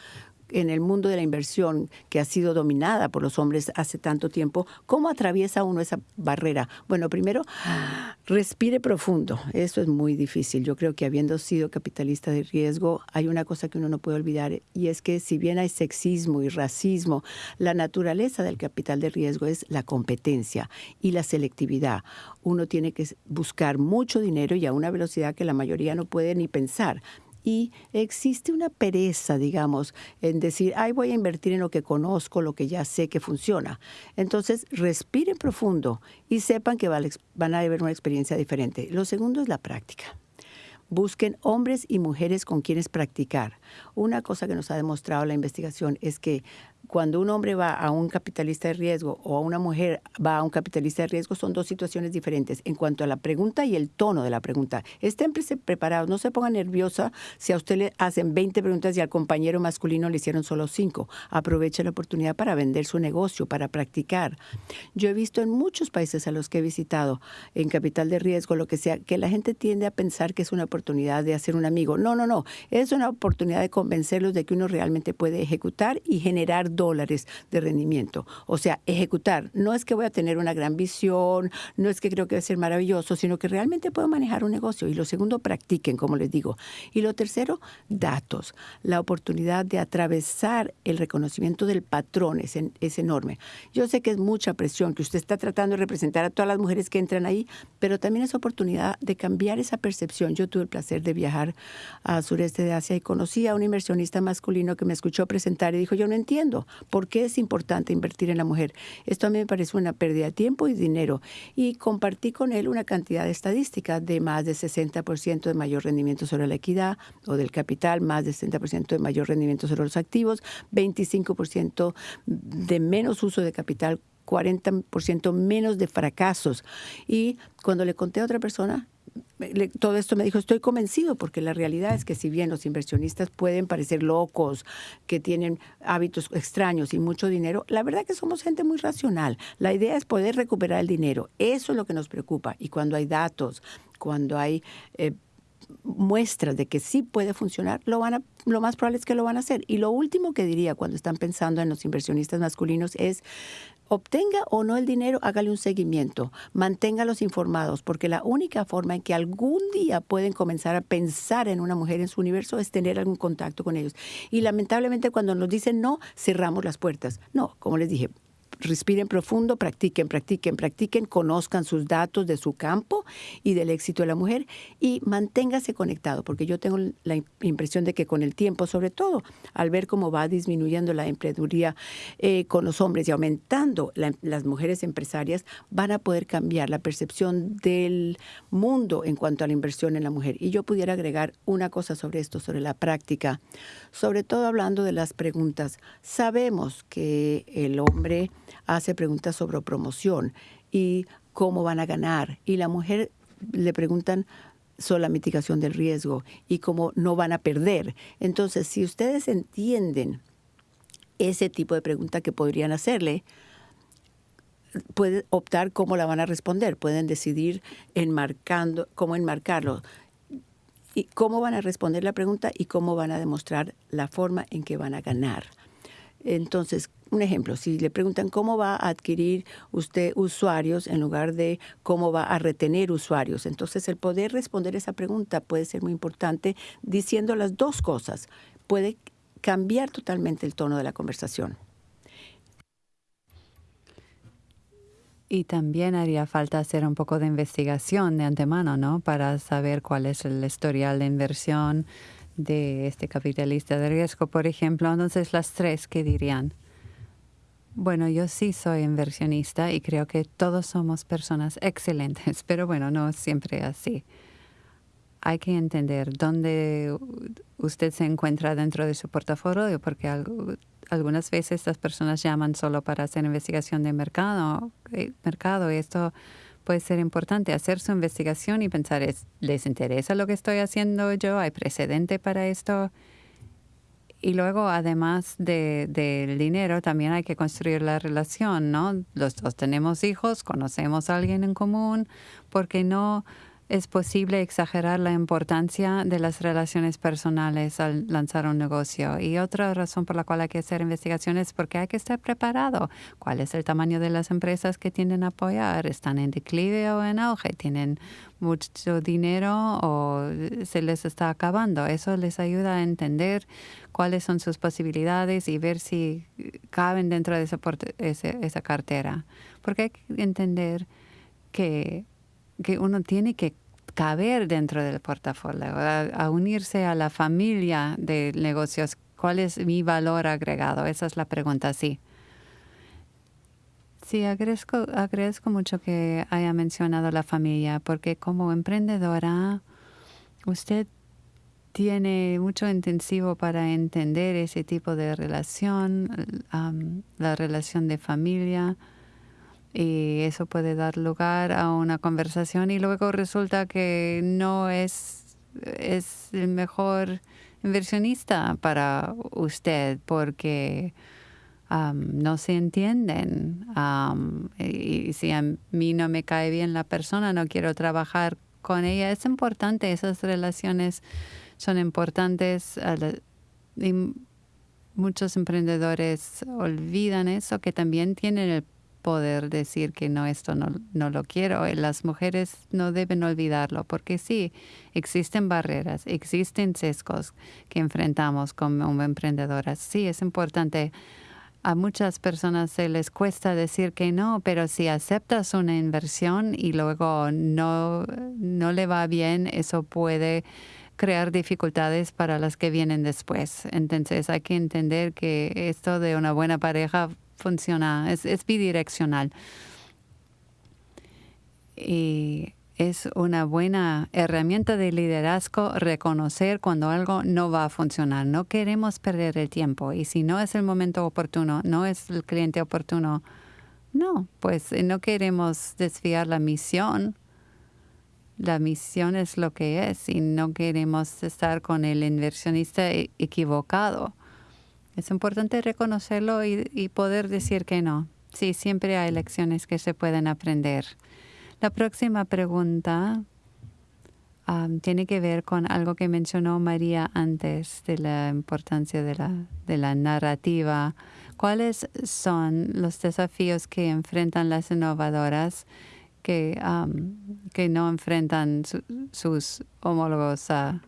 En el mundo de la inversión que ha sido dominada por los hombres hace tanto tiempo, ¿cómo atraviesa uno esa barrera? Bueno, primero, respire profundo. Eso es muy difícil. Yo creo que habiendo sido capitalista de riesgo, hay una cosa que uno no puede olvidar y es que si bien hay sexismo y racismo, la naturaleza del capital de riesgo es la competencia y la selectividad. Uno tiene que buscar mucho dinero y a una velocidad que la mayoría no puede ni pensar y existe una pereza, digamos, en decir, ay, voy a invertir en lo que conozco, lo que ya sé que funciona. Entonces, respiren profundo y sepan que van a haber una experiencia diferente. Lo segundo es la práctica. Busquen hombres y mujeres con quienes practicar. Una cosa que nos ha demostrado la investigación es que cuando un hombre va a un capitalista de riesgo o a una mujer va a un capitalista de riesgo son dos situaciones diferentes en cuanto a la pregunta y el tono de la pregunta. Estén preparados, no se pongan nerviosa si a usted le hacen 20 preguntas y al compañero masculino le hicieron solo 5. Aproveche la oportunidad para vender su negocio, para practicar. Yo he visto en muchos países a los que he visitado, en capital de riesgo, lo que sea, que la gente tiende a pensar que es una oportunidad de hacer un amigo. No, no, no. Es una oportunidad de convencerlos de que uno realmente puede ejecutar y generar dólares de rendimiento. O sea, ejecutar. No es que voy a tener una gran visión, no es que creo que va a ser maravilloso, sino que realmente puedo manejar un negocio. Y lo segundo, practiquen, como les digo. Y lo tercero, datos. La oportunidad de atravesar el reconocimiento del patrón es, es enorme. Yo sé que es mucha presión, que usted está tratando de representar a todas las mujeres que entran ahí, pero también es oportunidad de cambiar esa percepción. Yo tuve el placer de viajar al sureste de Asia y conocí a un inversionista masculino que me escuchó presentar y dijo, yo no entiendo ¿Por qué es importante invertir en la mujer? Esto a mí me parece una pérdida de tiempo y dinero. Y compartí con él una cantidad de estadísticas de más de 60% de mayor rendimiento sobre la equidad o del capital, más de 60% de mayor rendimiento sobre los activos, 25% de menos uso de capital 40% menos de fracasos. Y cuando le conté a otra persona, todo esto me dijo, estoy convencido, porque la realidad es que si bien los inversionistas pueden parecer locos, que tienen hábitos extraños y mucho dinero, la verdad que somos gente muy racional. La idea es poder recuperar el dinero. Eso es lo que nos preocupa. Y cuando hay datos, cuando hay... Eh, muestras de que sí puede funcionar, lo, van a, lo más probable es que lo van a hacer. Y lo último que diría cuando están pensando en los inversionistas masculinos es, obtenga o no el dinero, hágale un seguimiento, manténgalos informados, porque la única forma en que algún día pueden comenzar a pensar en una mujer en su universo es tener algún contacto con ellos. Y lamentablemente cuando nos dicen no, cerramos las puertas. No, como les dije, respiren profundo, practiquen, practiquen, practiquen, conozcan sus datos de su campo y del éxito de la mujer y manténgase conectado, porque yo tengo la impresión de que con el tiempo, sobre todo al ver cómo va disminuyendo la empleaduría eh, con los hombres y aumentando las mujeres empresarias, van a poder cambiar la percepción del mundo en cuanto a la inversión en la mujer. Y yo pudiera agregar una cosa sobre esto, sobre la práctica, sobre todo hablando de las preguntas. Sabemos que el hombre hace preguntas sobre promoción y cómo van a ganar. Y la mujer le preguntan sobre la mitigación del riesgo y cómo no van a perder. Entonces, si ustedes entienden ese tipo de pregunta que podrían hacerle, pueden optar cómo la van a responder, pueden decidir enmarcando, cómo enmarcarlo, y cómo van a responder la pregunta y cómo van a demostrar la forma en que van a ganar. Entonces, un ejemplo, si le preguntan cómo va a adquirir usted usuarios en lugar de cómo va a retener usuarios, entonces el poder responder esa pregunta puede ser muy importante diciendo las dos cosas. Puede cambiar totalmente el tono de la conversación. Y también haría falta hacer un poco de investigación de antemano, ¿no? Para saber cuál es el historial de inversión de este capitalista de riesgo, por ejemplo. Entonces, las tres, ¿qué dirían? Bueno, yo sí soy inversionista y creo que todos somos personas excelentes, <laughs> pero bueno, no siempre así. Hay que entender dónde usted se encuentra dentro de su portafolio, porque algunas veces estas personas llaman solo para hacer investigación de mercado, eh, mercado y esto puede ser importante, hacer su investigación y pensar, ¿les interesa lo que estoy haciendo yo? ¿Hay precedente para esto? Y luego, además del de, dinero, también hay que construir la relación, ¿no? Los dos tenemos hijos, conocemos a alguien en común, porque no es posible exagerar la importancia de las relaciones personales al lanzar un negocio. Y otra razón por la cual hay que hacer investigaciones es porque hay que estar preparado. ¿Cuál es el tamaño de las empresas que tienen a apoyar? ¿Están en declive o en auge? ¿Tienen mucho dinero o se les está acabando? Eso les ayuda a entender cuáles son sus posibilidades y ver si caben dentro de esa, esa cartera. Porque hay que entender que que uno tiene que caber dentro del portafolio, a, unirse a la familia de negocios. ¿Cuál es mi valor agregado? Esa es la pregunta, sí. Sí, agradezco, agradezco mucho que haya mencionado la familia, porque como emprendedora, usted tiene mucho intensivo para entender ese tipo de relación, la relación de familia y eso puede dar lugar a una conversación y luego resulta que no es, es el mejor inversionista para usted porque no se entienden y, si a mí no me cae bien la persona, no quiero trabajar con ella. Es importante, esas relaciones son importantes y muchos emprendedores olvidan eso, que también tienen el poder decir que no, esto no, no lo quiero. Eh, las mujeres no deben olvidarlo porque sí, existen barreras, existen sesgos que enfrentamos como emprendedoras. Sí, es importante. A muchas personas se les cuesta decir que no, pero si aceptas una inversión y luego no, no le va bien, eso puede crear dificultades para las que vienen después. Entonces hay que entender que esto de una buena pareja funciona, es, bidireccional. Y es una buena herramienta de liderazgo reconocer cuando algo no va a funcionar. No queremos perder el tiempo y si no es el momento oportuno, no es el cliente oportuno, no, pues no queremos desviar la misión. La misión es lo que es y no queremos estar con el inversionista e-, equivocado. Es importante reconocerlo y, poder decir que no. Sí, siempre hay lecciones que se pueden aprender. La próxima pregunta tiene que ver con algo que mencionó María antes de la importancia de la, de la narrativa. ¿Cuáles son los desafíos que enfrentan las innovadoras que, que no enfrentan sus homólogos a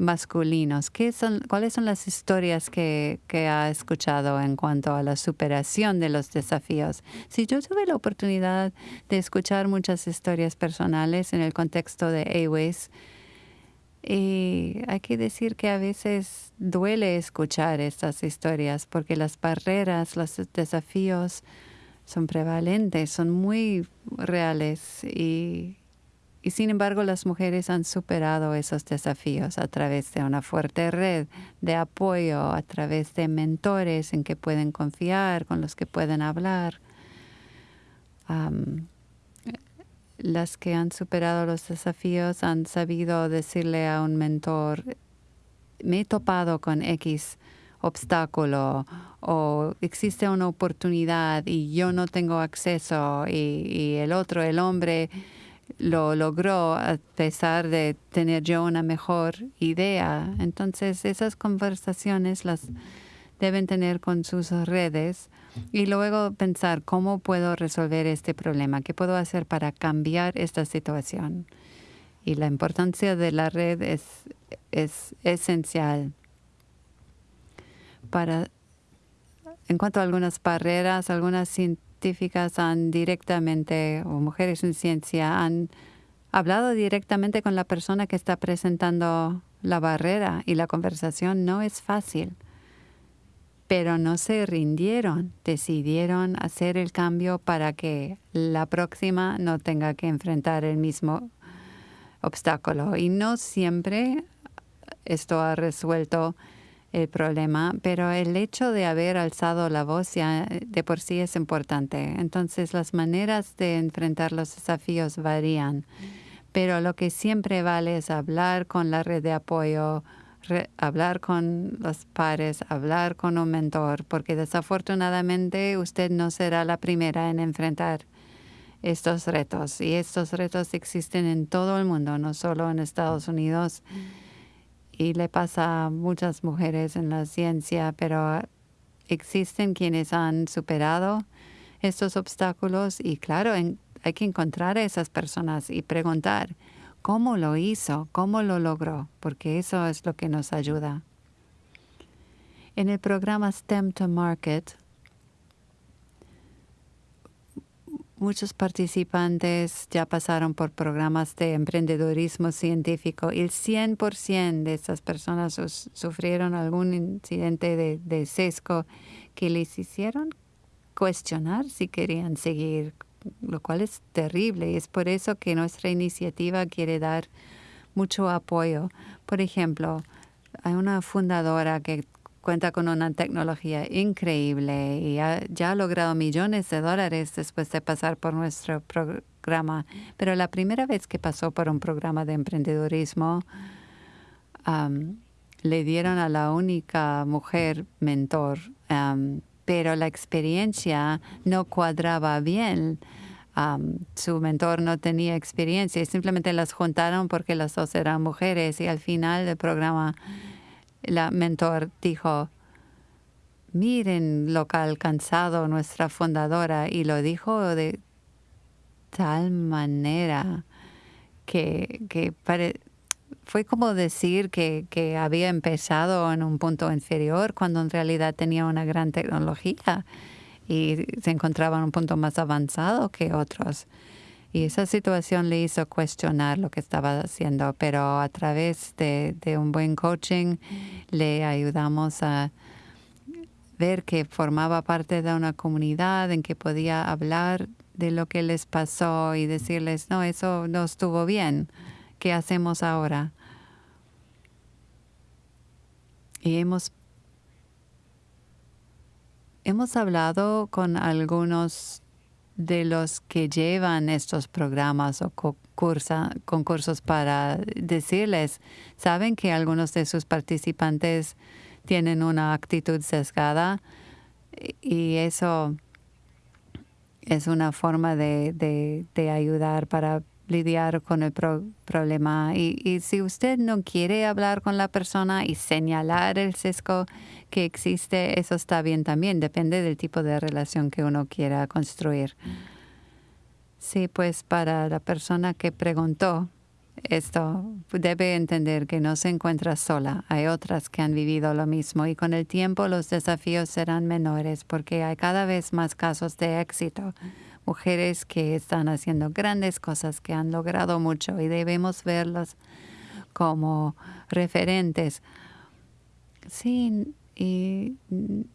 masculinos. ¿Qué son, ¿Cuáles son las historias que, que, ha escuchado en cuanto a la superación de los desafíos? Si yo tuve la oportunidad de escuchar muchas historias personales en el contexto de Aways, y hay que decir que a veces duele escuchar estas historias porque las barreras, los desafíos son prevalentes, son muy reales y y sin embargo, las mujeres han superado esos desafíos a través de una fuerte red de apoyo, a través de mentores en que pueden confiar, con los que pueden hablar. las que han superado los desafíos han sabido decirle a un mentor, me he topado con X obstáculo o existe una oportunidad y yo no tengo acceso y, el otro, el hombre, lo logró a pesar de tener yo una mejor idea. Entonces esas conversaciones las deben tener con sus redes y luego pensar cómo puedo resolver este problema, qué puedo hacer para cambiar esta situación. Y la importancia de la red es, es esencial para en cuanto a algunas barreras, algunas científicas han directamente, o mujeres en ciencia, han hablado directamente con la persona que está presentando la barrera y la conversación no es fácil pero no se rindieron, decidieron hacer el cambio para que la próxima no tenga que enfrentar el mismo obstáculo. Y no siempre esto ha resuelto el problema, pero el hecho de haber alzado la voz ya de por sí es importante. Entonces las maneras de enfrentar los desafíos varían, pero lo que siempre vale es hablar con la red de apoyo, hablar con los pares, hablar con un mentor, porque desafortunadamente usted no será la primera en enfrentar estos retos. Y estos retos existen en todo el mundo, no solo en Estados Unidos. Y le pasa a muchas mujeres en la ciencia, pero existen quienes han superado estos obstáculos y claro, hay que encontrar a esas personas y preguntar, cómo lo hizo, cómo lo logró, porque eso es lo que nos ayuda. En el programa STEM to Market, muchos participantes ya pasaron por programas de emprendedorismo científico y el 100% de esas personas sufrieron algún incidente de, de sesgo que les hicieron cuestionar si querían seguir lo cual es terrible y es por eso que nuestra iniciativa quiere dar mucho apoyo. Por ejemplo, hay una fundadora que cuenta con una tecnología increíble y ya ha logrado millones de dólares después de pasar por nuestro programa. Pero la primera vez que pasó por un programa de emprendedurismo, le dieron a la única mujer mentor pero la experiencia no cuadraba bien. su mentor no tenía experiencia y simplemente las juntaron porque las dos eran mujeres y al final del programa la mentor dijo, miren lo que ha alcanzado nuestra fundadora y lo dijo de tal manera que, que fue como decir que, que, había empezado en un punto inferior cuando en realidad tenía una gran tecnología y se encontraba en un punto más avanzado que otros. Y esa situación le hizo cuestionar lo que estaba haciendo, pero a través de, de un buen coaching le ayudamos a ver que formaba parte de una comunidad en que podía hablar de lo que les pasó y decirles, no, eso no estuvo bien ¿Qué hacemos ahora? Y hemos, hemos hablado con algunos de los que llevan estos programas o concursos para decirles, saben que algunos de sus participantes tienen una actitud sesgada y eso es una forma de, de ayudar para lidiar con el problema. Y, si usted no quiere hablar con la persona y señalar el sesgo que existe, eso está bien también. Depende del tipo de relación que uno quiera construir. Sí, pues para la persona que preguntó esto, debe entender que no se encuentra sola. Hay otras que han vivido lo mismo y con el tiempo los desafíos serán menores porque hay cada vez más casos de éxito mujeres que están haciendo grandes cosas, que han logrado mucho y debemos verlas como referentes. Sí, y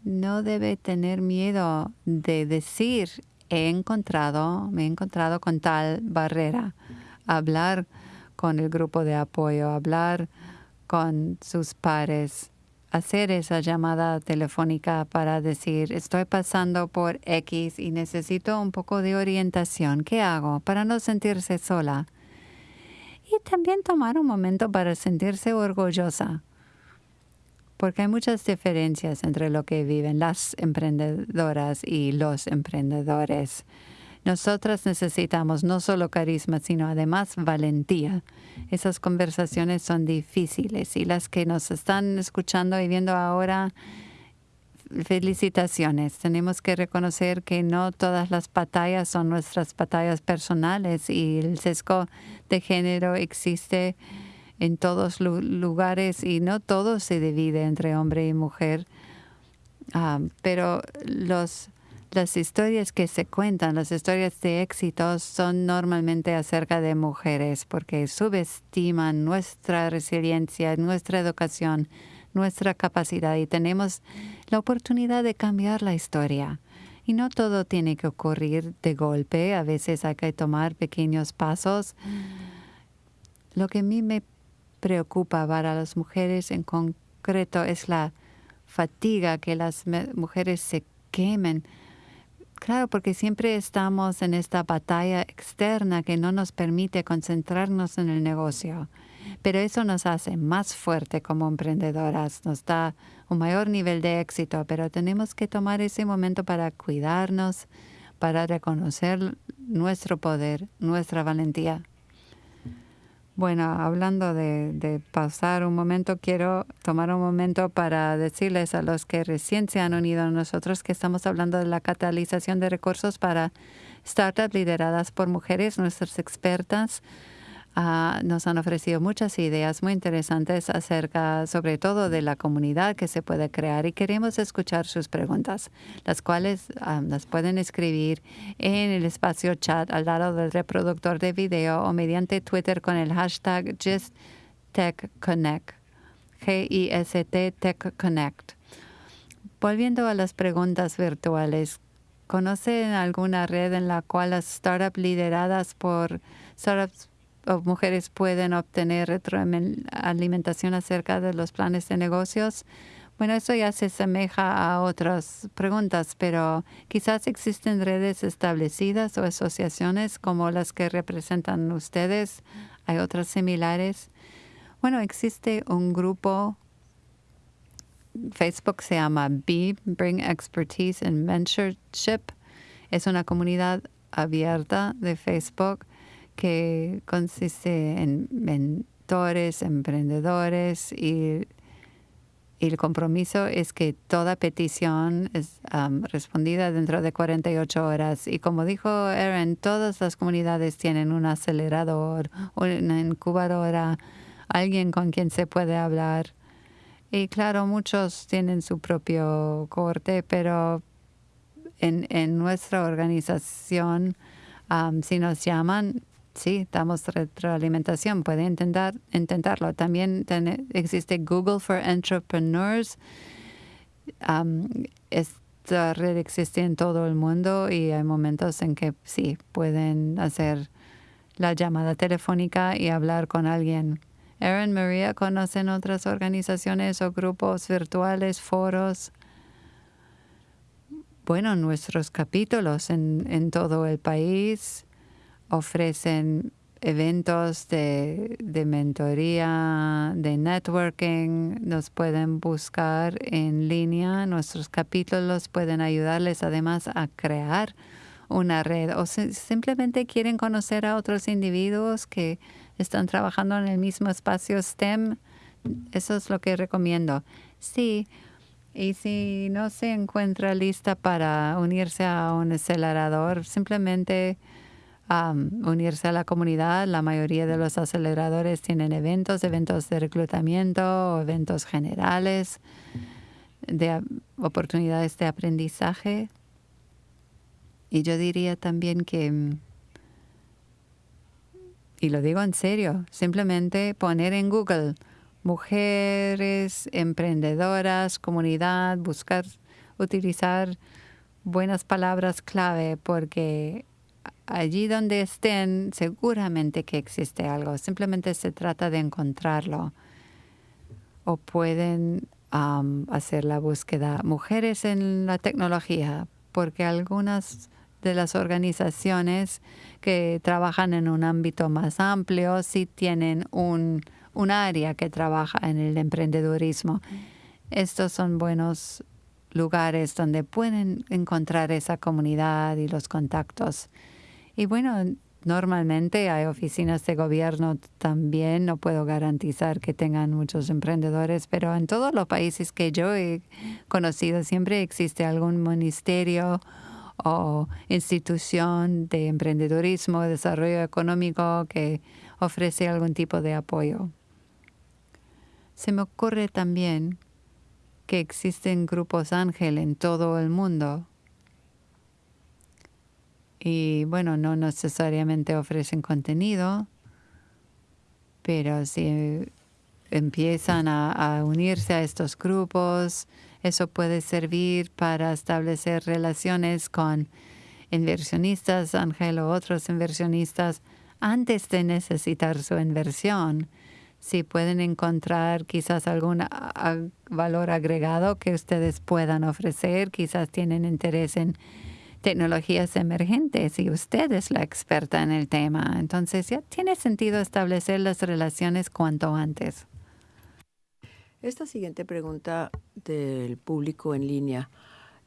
no debe tener miedo de decir, he encontrado, me he encontrado con tal barrera. Hablar con el grupo de apoyo, hablar con sus pares, hacer esa llamada telefónica para decir, estoy pasando por X y necesito un poco de orientación. ¿Qué hago para no sentirse sola? Y también tomar un momento para sentirse orgullosa, porque hay muchas diferencias entre lo que viven las emprendedoras y los emprendedores. Nosotras necesitamos no solo carisma, sino además valentía. Esas conversaciones son difíciles y las que nos están escuchando y viendo ahora, felicitaciones. Tenemos que reconocer que no todas las batallas son nuestras batallas personales y el sesgo de género existe en todos lugares y no todo se divide entre hombre y mujer. Ah, pero los las historias que se cuentan, las historias de éxitos, son normalmente acerca de mujeres porque subestiman nuestra resiliencia, nuestra educación, nuestra capacidad y tenemos la oportunidad de cambiar la historia. Y no todo tiene que ocurrir de golpe, a veces hay que tomar pequeños pasos. Lo que a mí me preocupa para las mujeres en concreto es la fatiga que las mujeres se quemen Claro, porque siempre estamos en esta batalla externa que no nos permite concentrarnos en el negocio. Pero eso nos hace más fuerte como emprendedoras, nos da un mayor nivel de éxito, pero tenemos que tomar ese momento para cuidarnos, para reconocer nuestro poder, nuestra valentía. Bueno, hablando de, pasar un momento, quiero tomar un momento para decirles a los que recién se han unido a nosotros que estamos hablando de la catalización de recursos para startups lideradas por mujeres, nuestras expertas Ah, nos han ofrecido muchas ideas muy interesantes acerca, sobre todo, de la comunidad que se puede crear y queremos escuchar sus preguntas, las cuales ah, las pueden escribir en el espacio chat al lado del reproductor de video o mediante Twitter con el hashtag GistTechConnect, G-I-S-T TechConnect. Volviendo a las preguntas virtuales, ¿conocen alguna red en la cual las startups lideradas por startups mujeres pueden obtener retroalimentación acerca de los planes de negocios. Bueno, eso ya se asemeja a otras preguntas, pero quizás existen redes establecidas o asociaciones como las que representan ustedes. Hay otras similares. Bueno, existe un grupo, Facebook se llama B, Bring Expertise and Mentorship. Es una comunidad abierta de Facebook que consiste en mentores, emprendedores y, el compromiso es que toda petición es respondida dentro de 48 horas. Y como dijo Aaron, todas las comunidades tienen un acelerador, una incubadora, alguien con quien se puede hablar. Y claro, muchos tienen su propio corte, pero en, en nuestra organización, si nos llaman, Sí, damos retroalimentación. Puede intentar, intentarlo. También existe Google for Entrepreneurs. esta red existe en todo el mundo y hay momentos en que sí, pueden hacer la llamada telefónica y hablar con alguien. Erin María, ¿conocen otras organizaciones o grupos virtuales, foros? Bueno, nuestros capítulos en, en todo el país ofrecen eventos de, mentoría, de networking, nos pueden buscar en línea, nuestros capítulos pueden ayudarles además a crear una red o simplemente quieren conocer a otros individuos que están trabajando en el mismo espacio STEM, eso es lo que recomiendo. Sí, y si no se encuentra lista para unirse a un acelerador, simplemente unirse a la comunidad. La mayoría de los aceleradores tienen eventos, eventos de reclutamiento, eventos generales, de oportunidades de aprendizaje. Y yo diría también que, y lo digo en serio, simplemente poner en Google mujeres, emprendedoras, comunidad, buscar, utilizar buenas palabras clave porque allí donde estén, seguramente que existe algo. Simplemente se trata de encontrarlo. O pueden hacer la búsqueda mujeres en la tecnología, porque algunas de las organizaciones que trabajan en un ámbito más amplio sí tienen un, un área que trabaja en el emprendedurismo. Estos son buenos lugares donde pueden encontrar esa comunidad y los contactos. Y bueno, normalmente hay oficinas de gobierno también, no puedo garantizar que tengan muchos emprendedores, pero en todos los países que yo he conocido siempre existe algún ministerio o institución de emprendedurismo, desarrollo económico que ofrece algún tipo de apoyo. Se me ocurre también que existen grupos ángel en todo el mundo. Y bueno, no necesariamente ofrecen contenido, pero si empiezan a, unirse a estos grupos, eso puede servir para establecer relaciones con inversionistas, Ángel o otros inversionistas, antes de necesitar su inversión. Si pueden encontrar quizás algún valor agregado que ustedes puedan ofrecer, quizás tienen interés en tecnologías emergentes y usted es la experta en el tema. Entonces ya tiene sentido establecer las relaciones cuanto antes. Esta siguiente pregunta del público en línea.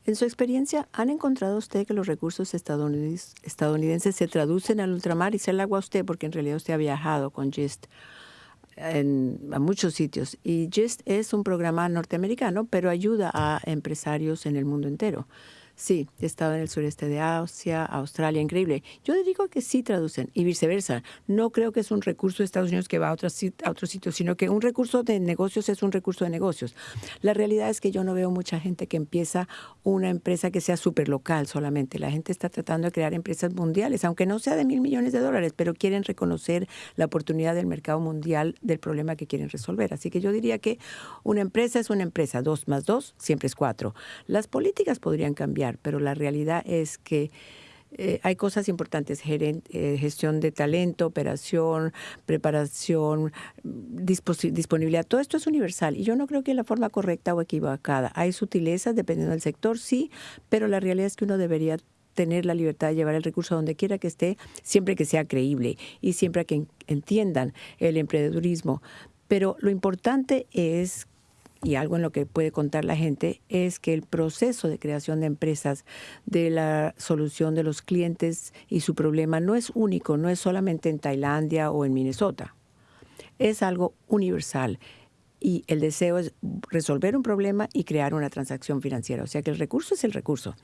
En su experiencia, ¿han encontrado usted que los recursos estadounidenses se traducen al ultramar? Y se la hago a usted porque en realidad usted ha viajado con GIST a muchos sitios. Y GIST es un programa norteamericano, pero ayuda a empresarios en el mundo entero. Sí, he estado en el sureste de Asia, Australia, increíble. Yo digo que sí traducen y viceversa. No creo que es un recurso de Estados Unidos que va a otros sitios, sino que un recurso de negocios es un recurso de negocios. La realidad es que yo no veo mucha gente que empieza una empresa que sea súper local solamente. La gente está tratando de crear empresas mundiales, aunque no sea de mil millones de dólares, pero quieren reconocer la oportunidad del mercado mundial del problema que quieren resolver. Así que yo diría que una empresa es una empresa. Dos más dos siempre es cuatro. Las políticas podrían cambiar pero la realidad es que eh, hay cosas importantes, eh, gestión de talento, operación, preparación, disponibilidad, todo esto es universal y yo no creo que la forma correcta o equivocada. Hay sutilezas dependiendo del sector, sí, pero la realidad es que uno debería tener la libertad de llevar el recurso a donde quiera que esté, siempre que sea creíble y siempre que entiendan el emprendedurismo. Pero lo importante es y algo en lo que puede contar la gente es que el proceso de creación de empresas, de la solución de los clientes y su problema no es único, no es solamente en Tailandia o en Minnesota. Es algo universal y el deseo es resolver un problema y crear una transacción financiera. O sea que el recurso es el recurso.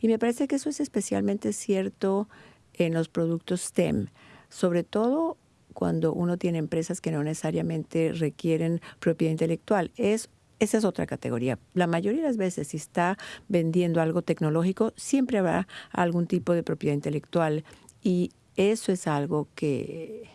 Y me parece que eso es especialmente cierto en los productos STEM, sobre todo cuando uno tiene empresas que no necesariamente requieren propiedad intelectual. Es esa es otra categoría. La mayoría de las veces, si está vendiendo algo tecnológico, siempre habrá algún tipo de propiedad intelectual y eso es algo que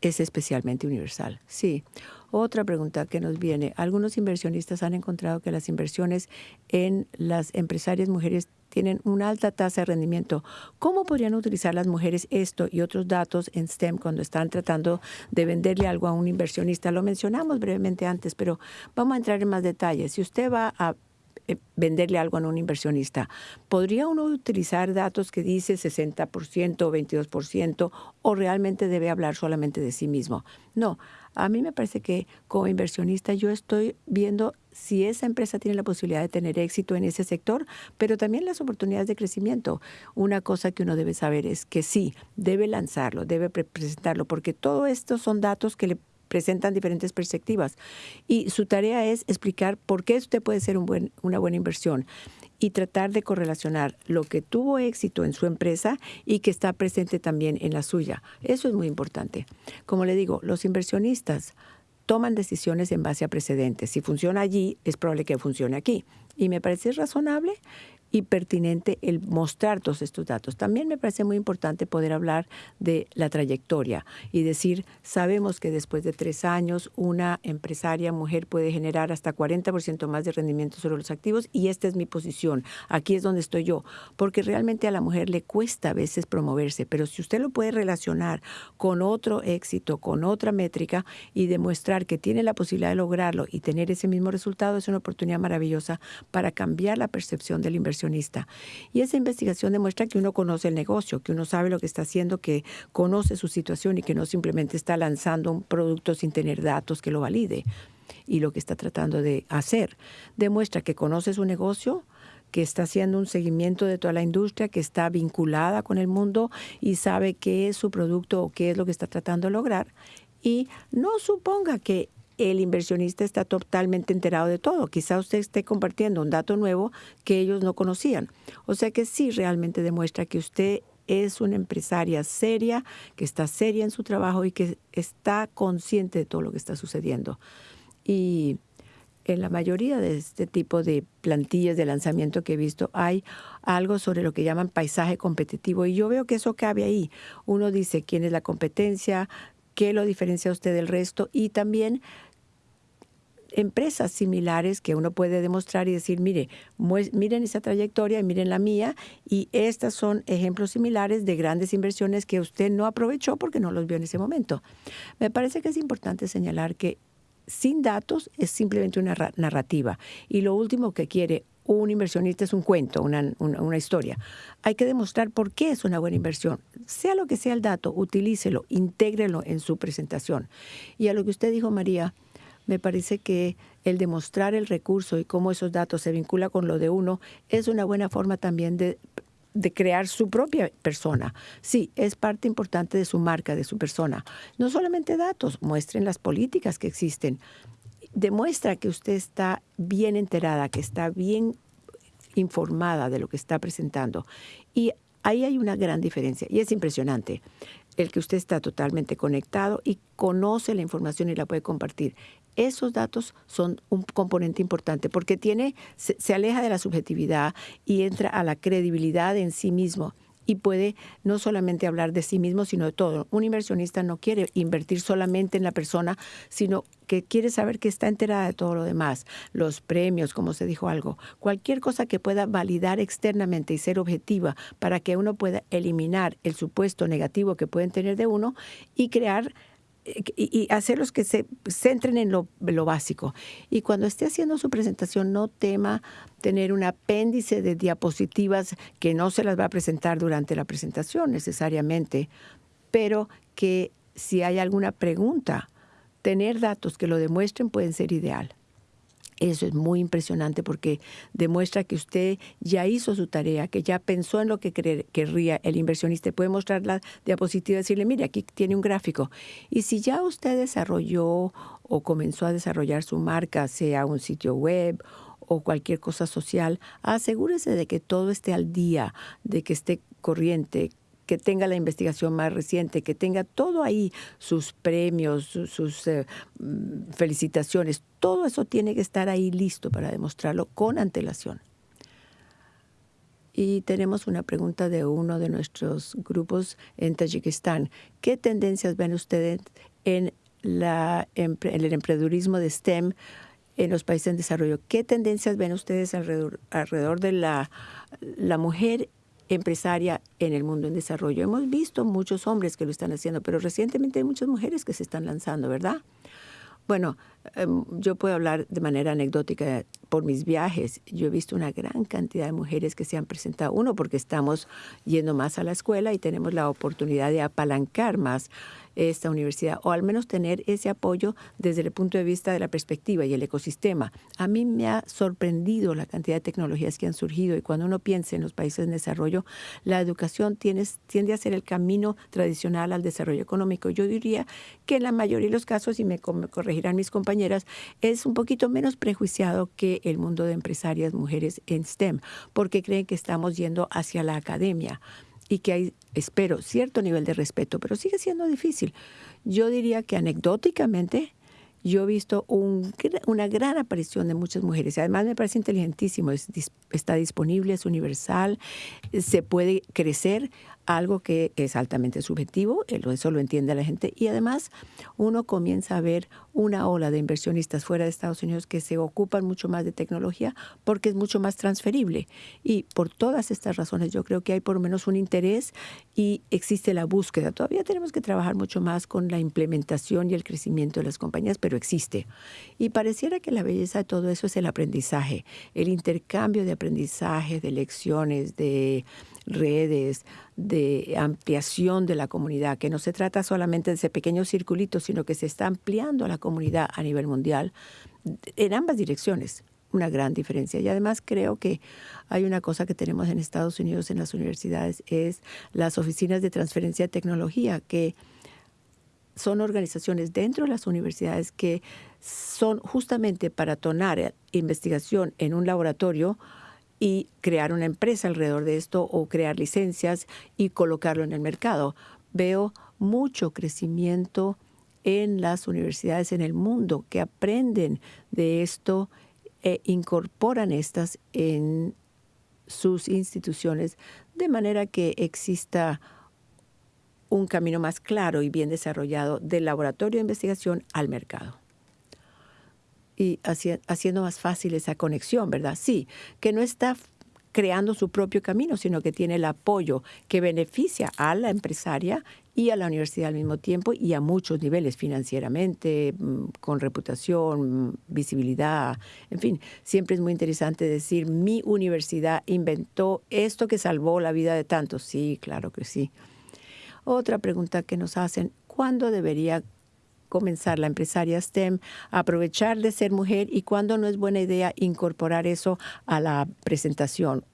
es especialmente universal. Sí. Otra pregunta que nos viene. Algunos inversionistas han encontrado que las inversiones en las empresarias mujeres tienen una alta tasa de rendimiento. ¿Cómo podrían utilizar las mujeres esto y otros datos en STEM cuando están tratando de venderle algo a un inversionista? Lo mencionamos brevemente antes, pero vamos a entrar en más detalles. Si usted va a eh, venderle algo a un inversionista. ¿Podría uno utilizar datos que dice 60% o 22% o realmente debe hablar solamente de sí mismo? No, a mí me parece que como inversionista yo estoy viendo si esa empresa tiene la posibilidad de tener éxito en ese sector, pero también las oportunidades de crecimiento. Una cosa que uno debe saber es que sí, debe lanzarlo, debe presentarlo, porque todo esto son datos que le presentan diferentes perspectivas. Y su tarea es explicar por qué usted puede ser una buena inversión y tratar de correlacionar lo que tuvo éxito en su empresa y que está presente también en la suya. Eso es muy importante. Como le digo, los inversionistas toman decisiones en base a precedentes. Si funciona allí, es probable que funcione aquí. Y me parece razonable y pertinente el mostrar todos estos datos. También me parece muy importante poder hablar de la trayectoria y decir, sabemos que después de tres años una empresaria mujer puede generar hasta 40% más de rendimiento sobre los activos y esta es mi posición. Aquí es donde estoy yo, porque realmente a la mujer le cuesta a veces promoverse, pero si usted lo puede relacionar con otro éxito, con otra métrica y demostrar que tiene la posibilidad de lograrlo y tener ese mismo resultado, es una oportunidad maravillosa para cambiar la percepción del inversión y esa investigación demuestra que uno conoce el negocio, que uno sabe lo que está haciendo, que conoce su situación y que no simplemente está lanzando un producto sin tener datos que lo valide y lo que está tratando de hacer. Demuestra que conoce su negocio, que está haciendo un seguimiento de toda la industria, que está vinculada con el mundo y sabe qué es su producto o qué es lo que está tratando de lograr. Y no suponga que el inversionista está totalmente enterado de todo. Quizá usted esté compartiendo un dato nuevo que ellos no conocían. O sea que sí realmente demuestra que usted es una empresaria seria, que está seria en su trabajo y que está consciente de todo lo que está sucediendo. Y en la mayoría de este tipo de plantillas de lanzamiento que he visto hay algo sobre lo que llaman paisaje competitivo y yo veo que eso cabe ahí. Uno dice quién es la competencia, qué lo diferencia usted del resto y también empresas similares que uno puede demostrar y decir, mire, miren esa trayectoria y miren la mía, y estas son ejemplos similares de grandes inversiones que usted no aprovechó porque no los vio en ese momento. Me parece que es importante señalar que sin datos es simplemente una narrativa, y lo último que quiere un inversionista es un cuento, una, una, historia. Hay que demostrar por qué es una buena inversión. Sea lo que sea el dato, utilícelo, intégrelo en su presentación. Y a lo que usted dijo, María, me parece que el demostrar el recurso y cómo esos datos se vinculan con lo de uno es una buena forma también de, de crear su propia persona. Sí, es parte importante de su marca, de su persona. No solamente datos, muestren las políticas que existen. Demuestra que usted está bien enterada, que está bien informada de lo que está presentando. Y ahí hay una gran diferencia y es impresionante el que usted está totalmente conectado y conoce la información y la puede compartir esos datos son un componente importante porque tiene, se, aleja de la subjetividad y entra a la credibilidad en sí mismo y puede no solamente hablar de sí mismo, sino de todo. Un inversionista no quiere invertir solamente en la persona, sino que quiere saber que está enterada de todo lo demás, los premios, como se dijo algo, cualquier cosa que pueda validar externamente y ser objetiva para que uno pueda eliminar el supuesto negativo que pueden tener de uno y crear y, hacerlos que se centren en lo, básico. Y cuando esté haciendo su presentación, no tema tener un apéndice de diapositivas que no se las va a presentar durante la presentación necesariamente, pero que si hay alguna pregunta, tener datos que lo demuestren pueden ser ideal. Eso es muy impresionante porque demuestra que usted ya hizo su tarea, que ya pensó en lo que querría el inversionista. Puede mostrar la diapositiva y decirle, mire, aquí tiene un gráfico. Y si ya usted desarrolló o comenzó a desarrollar su marca, sea un sitio web o cualquier cosa social, asegúrese de que todo esté al día, de que esté corriente, que tenga la investigación más reciente, que tenga todo ahí, sus premios, sus, eh, mm, felicitaciones, todo eso tiene que estar ahí listo para demostrarlo con antelación. Y tenemos una pregunta de uno de nuestros grupos en Tayikistán. ¿Qué tendencias ven ustedes en, el emprendedurismo de STEM en los países en desarrollo? ¿Qué tendencias ven ustedes alrededor, de la mujer empresaria en el mundo en desarrollo. Hemos visto muchos hombres que lo están haciendo, pero recientemente hay muchas mujeres que se están lanzando, ¿verdad? Bueno, em, yo puedo hablar de manera anecdótica por mis viajes. Yo he visto una gran cantidad de mujeres que se han presentado. Uno, porque estamos yendo más a la escuela y tenemos la oportunidad de apalancar más esta universidad, o al menos tener ese apoyo desde el punto de vista de la perspectiva y el ecosistema. A mí me ha sorprendido la cantidad de tecnologías que han surgido y cuando uno piensa en los países en desarrollo, la educación tiene, tiende a ser el camino tradicional al desarrollo económico. Yo diría que en la mayoría de los casos, y me corregirán mis compañeras, es un poquito menos prejuiciado que el mundo de empresarias mujeres en STEM, porque creen que estamos yendo hacia la academia y que hay, espero, cierto nivel de respeto, pero sigue siendo difícil. Yo diría que anecdóticamente, yo he visto una gran aparición de muchas mujeres. Además, me parece inteligentísimo, está disponible, es universal, se puede crecer algo que es altamente subjetivo, eso lo entiende la gente, y además uno comienza a ver una ola de inversionistas fuera de Estados Unidos que se ocupan mucho más de tecnología porque es mucho más transferible. Y por todas estas razones yo creo que hay por lo menos un interés y existe la búsqueda. Todavía tenemos que trabajar mucho más con la implementación y el crecimiento de las compañías, pero existe. Y pareciera que la belleza de todo eso es el aprendizaje, el intercambio de aprendizaje, de lecciones, de redes, de ampliación de la comunidad, que no se trata solamente de ese pequeño circulito, sino que se está ampliando la comunidad a nivel mundial en ambas direcciones. Una gran diferencia. Y además creo que hay una cosa que tenemos en Estados Unidos en las universidades, es las oficinas de transferencia de tecnología, que son organizaciones dentro de las universidades que son justamente para tonar investigación en un laboratorio y crear una empresa alrededor de esto o crear licencias y colocarlo en el mercado. Veo mucho crecimiento en las universidades en el mundo que aprenden de esto e incorporan estas en sus instituciones de manera que exista un camino más claro y bien desarrollado del laboratorio de investigación al mercado y haciendo más fácil esa conexión, ¿verdad? Sí, que no está creando su propio camino, sino que tiene el apoyo que beneficia a la empresaria y a la universidad al mismo tiempo y a muchos niveles, financieramente, mm, con reputación, visibilidad, en fin, siempre es muy interesante decir, mi universidad inventó esto que salvó la vida de tantos. Sí, claro que sí. Otra pregunta que nos hacen, ¿cuándo debería comenzar la empresaria STEM aprovechar de ser mujer y cuándo no es buena idea incorporar eso a la presentación.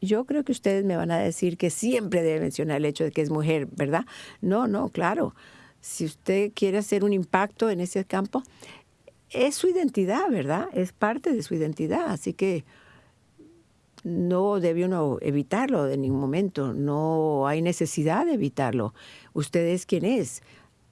Yo creo que ustedes me van a decir que siempre debe mencionar el hecho de que es mujer, ¿verdad? No, no, claro. Si usted quiere hacer un impacto en ese campo, es su identidad, ¿verdad? Es parte de su identidad. Así que no debe uno evitarlo en ningún momento. No hay necesidad de evitarlo. Usted es quien es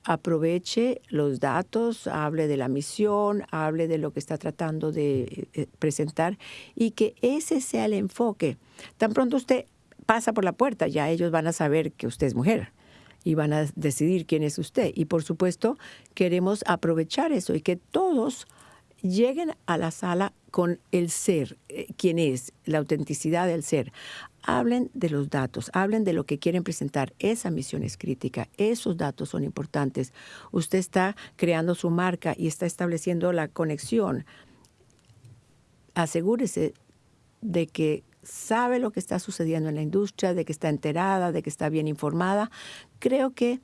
aproveche los datos, hable de la misión, hable de lo que está tratando de eh, presentar y que ese sea el enfoque. Tan pronto usted pasa por la puerta, ya ellos van a saber que usted es mujer y van a decidir quién es usted. Y por supuesto, queremos aprovechar eso y que todos lleguen a la sala con el ser, eh, quién es, la autenticidad del ser. Hablen de los datos, hablen de lo que quieren presentar. Esa misión es crítica, esos datos son importantes. Usted está creando su marca y está estableciendo la conexión. Asegúrese de que sabe lo que está sucediendo en la industria, de que está enterada, de que está bien informada. Creo que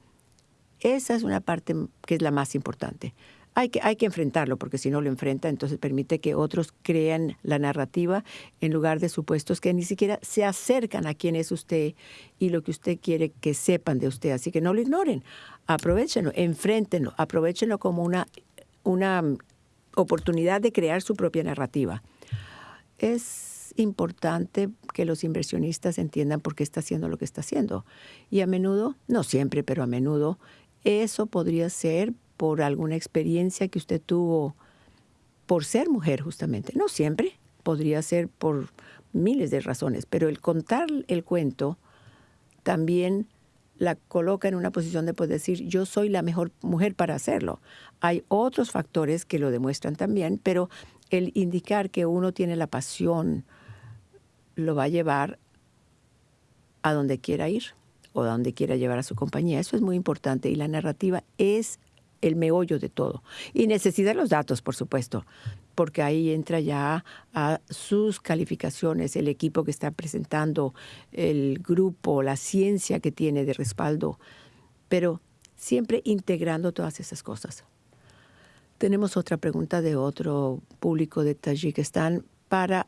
esa es una parte que es la más importante hay que, hay que enfrentarlo, porque si no lo enfrenta, entonces permite que otros crean la narrativa en lugar de supuestos que ni siquiera se acercan a quién es usted y lo que usted quiere que sepan de usted. Así que no lo ignoren, aprovechenlo, enfréntenlo, aprovechenlo como una, una oportunidad de crear su propia narrativa. Es importante que los inversionistas entiendan por qué está haciendo lo que está haciendo. Y a menudo, no siempre, pero a menudo, eso podría ser por alguna experiencia que usted tuvo por ser mujer justamente. No siempre, podría ser por miles de razones, pero el contar el cuento también la coloca en una posición de poder decir, yo soy la mejor mujer para hacerlo. Hay otros factores que lo demuestran también, pero el indicar que uno tiene la pasión lo va a llevar a donde quiera ir o a donde quiera llevar a su compañía. Eso es muy importante y la narrativa es el meollo de todo. Y necesita los datos, por supuesto, porque ahí entra ya a sus calificaciones, el equipo que está presentando, el grupo, la ciencia que tiene de respaldo, pero siempre integrando todas esas cosas. Tenemos otra pregunta de otro público de Tayikistán para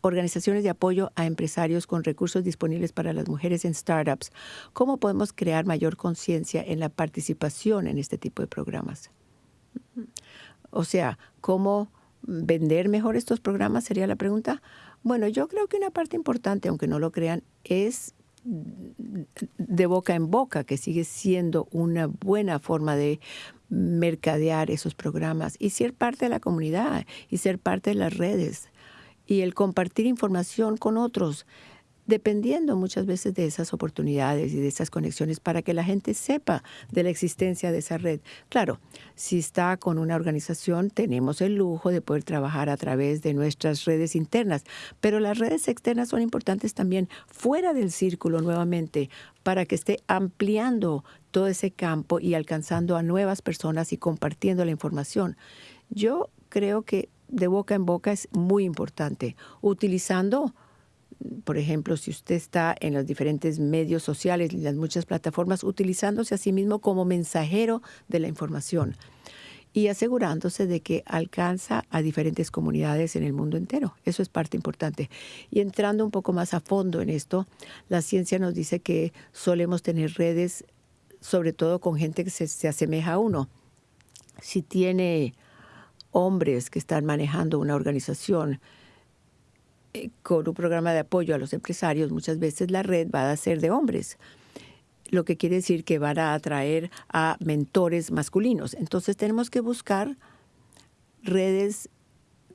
organizaciones de apoyo a empresarios con recursos disponibles para las mujeres en startups. ¿Cómo podemos crear mayor conciencia en la participación en este tipo de programas? O sea, ¿cómo vender mejor estos programas sería la pregunta? Bueno, yo creo que una parte importante, aunque no lo crean, es de boca en boca, que sigue siendo una buena forma de mercadear esos programas y ser parte de la comunidad y ser parte de las redes y el compartir información con otros dependiendo muchas veces de esas oportunidades y de esas conexiones para que la gente sepa de la existencia de esa red. Claro, si está con una organización, tenemos el lujo de poder trabajar a través de nuestras redes internas, pero las redes externas son importantes también fuera del círculo nuevamente para que esté ampliando todo ese campo y alcanzando a nuevas personas y compartiendo la información. Yo creo que de boca en boca es muy importante, utilizando por ejemplo, si usted está en los diferentes medios sociales y las muchas plataformas, utilizándose a sí mismo como mensajero de la información y asegurándose de que alcanza a diferentes comunidades en el mundo entero. Eso es parte importante. Y entrando un poco más a fondo en esto, la ciencia nos dice que solemos tener redes, sobre todo con gente que se, se asemeja a uno. Si tiene hombres que están manejando una organización, eh, con un programa de apoyo a los empresarios, muchas veces la red va a ser de hombres lo que quiere decir que van a atraer a mentores masculinos. Entonces tenemos que buscar redes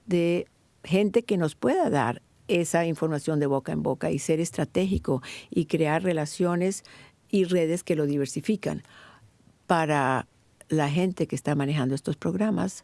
de gente que nos pueda dar esa información de boca en boca y ser estratégico y crear relaciones y redes que lo diversifican. Para la gente que está manejando estos programas,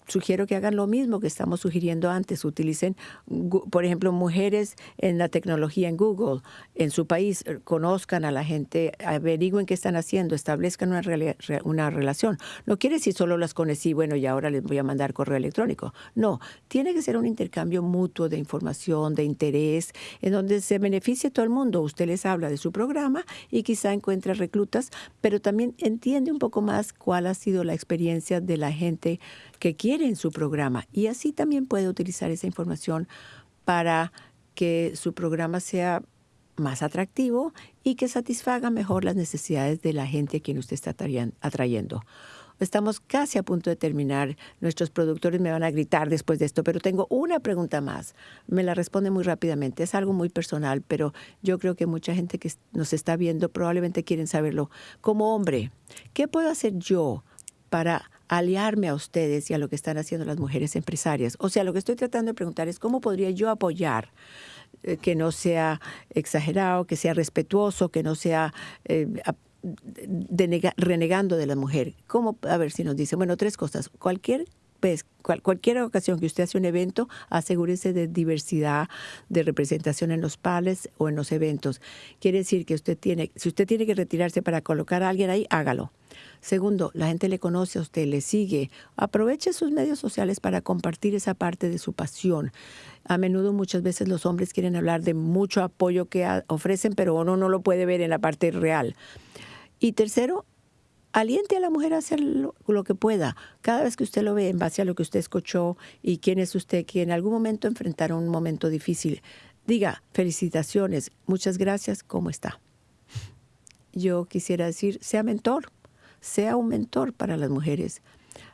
sugiero que hagan lo mismo que estamos sugiriendo antes. Utilicen, por ejemplo, mujeres en la tecnología en Google, en su país, eh, conozcan a la gente, averigüen qué están haciendo, establezcan una, relación. No quiere decir solo las conocí, bueno, y ahora les voy a mandar correo electrónico. No, tiene que ser un intercambio mutuo de información, de interés, en donde se beneficie todo el mundo. Usted les habla de su programa y quizá encuentre reclutas, pero también entiende un poco más cuál ha sido la experiencia de la gente que quiere en su programa y así también puede utilizar esa información para que su programa sea más atractivo y que satisfaga mejor las necesidades de la gente a quien usted está atrayendo. Estamos casi a punto de terminar. Nuestros productores me van a gritar después de esto, pero tengo una pregunta más. Me la responde muy rápidamente. Es algo muy personal, pero yo creo que mucha gente que nos está viendo probablemente quieren saberlo. Como hombre, ¿qué puedo hacer yo para aliarme a ustedes y a lo que están haciendo las mujeres empresarias. O sea, lo que estoy tratando de preguntar es cómo podría yo apoyar eh, que no sea exagerado, que sea respetuoso, que no sea eh, renegando de la mujer. ¿Cómo? A ver si nos dice, bueno, tres cosas. Cualquier pues, cualquier ocasión que usted hace un evento, asegúrese de diversidad de representación en los pales o en los eventos. Quiere decir que usted tiene, si usted tiene que retirarse para colocar a alguien ahí, hágalo. Segundo, la gente le conoce a usted, le sigue. Aproveche sus medios sociales para compartir esa parte de su pasión. A menudo, muchas veces los hombres quieren hablar de mucho apoyo que ofrecen, pero uno no lo puede ver en la parte real. Y tercero, aliente a la mujer a hacer lo, que pueda. Cada vez que usted lo ve en base a lo que usted escuchó y quién es usted, que en algún momento enfrentaron un momento difícil, diga felicitaciones, muchas gracias, ¿cómo está? Yo quisiera decir, sea mentor, sea un mentor para las mujeres,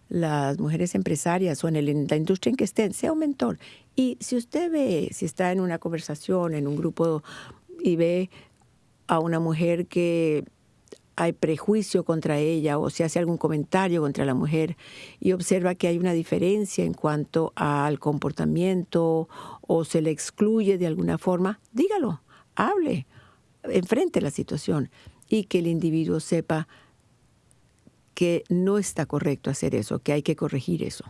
las mujeres empresarias o en la industria en que estén, sea un mentor. Y si usted ve, si está en una conversación, en un grupo y ve a una mujer que hay prejuicio contra ella o se hace algún comentario contra la mujer y observa que hay una diferencia en cuanto al comportamiento o se le excluye de alguna forma, dígalo, hable, enfrente la situación y que el individuo sepa que no está correcto hacer eso, que hay que corregir eso.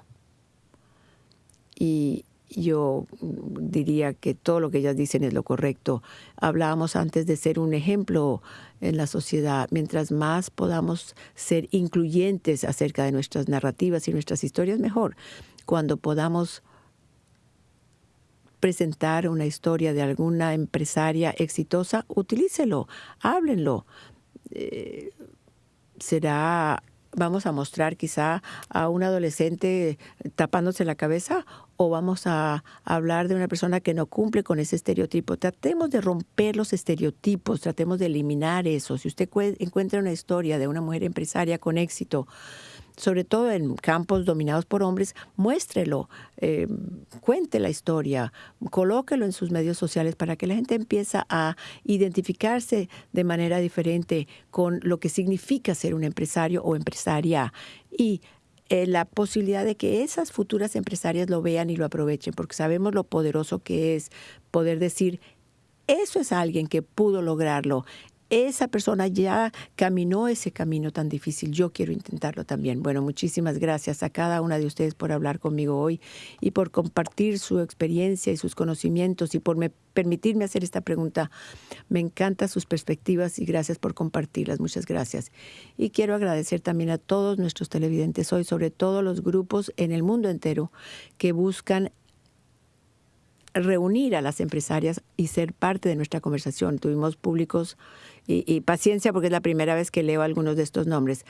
Y yo diría que todo lo que ellas dicen es lo correcto. Hablábamos antes de ser un ejemplo en la sociedad. Mientras más podamos ser incluyentes acerca de nuestras narrativas y nuestras historias, mejor. Cuando podamos presentar una historia de alguna empresaria exitosa, utilícelo, háblenlo. Eh, será vamos a mostrar quizá a un adolescente tapándose la cabeza o vamos a hablar de una persona que no cumple con ese estereotipo. Tratemos de romper los estereotipos, tratemos de eliminar eso. Si usted encuentra una historia de una mujer empresaria con éxito, sobre todo en campos dominados por hombres, muéstrelo, eh, cuente la historia, colóquelo en sus medios sociales para que la gente empiece a identificarse de manera diferente con lo que significa ser un empresario o empresaria. Y eh, la posibilidad de que esas futuras empresarias lo vean y lo aprovechen, porque sabemos lo poderoso que es poder decir, eso es alguien que pudo lograrlo, esa persona ya caminó ese camino tan difícil. Yo quiero intentarlo también. Bueno, muchísimas gracias a cada una de ustedes por hablar conmigo hoy y por compartir su experiencia y sus conocimientos y por permitirme hacer esta pregunta. Me encantan sus perspectivas y gracias por compartirlas. Muchas gracias. Y quiero agradecer también a todos nuestros televidentes hoy, sobre todo los grupos en el mundo entero que buscan reunir a las empresarias y ser parte de nuestra conversación. Tuvimos públicos y, paciencia porque es la primera vez que leo algunos de estos nombres.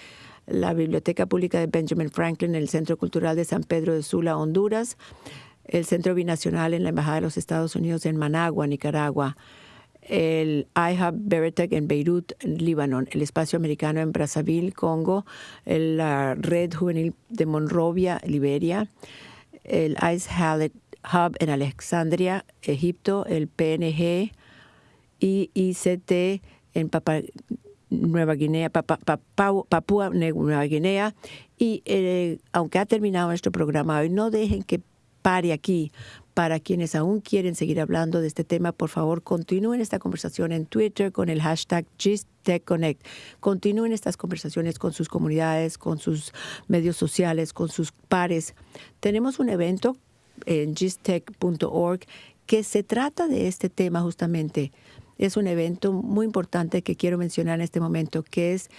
La Biblioteca Pública de Benjamin Franklin, el Centro Cultural de San Pedro de Sula, Honduras, el Centro Binacional en la Embajada de los Estados Unidos en Managua, Nicaragua, el iHub Beretec en Beirut, Líbano, el Espacio Americano en Brazzaville, Congo, la Red Juvenil de Monrovia, Liberia, el Ice Hallett Hub en Alexandria, Egipto, el PNG y ICT en Nueva Guinea, Papúa Nueva Guinea. Y eh, aunque ha terminado nuestro programa hoy, no dejen que pare aquí. Para quienes aún quieren seguir hablando de este tema, por favor, continúen esta conversación en Twitter con el hashtag GistTechConnect. Continúen estas conversaciones con sus comunidades, con sus medios sociales, con sus pares. Tenemos un evento en gistech.org que se trata de este tema justamente. Es un evento muy importante que quiero mencionar en este momento, que es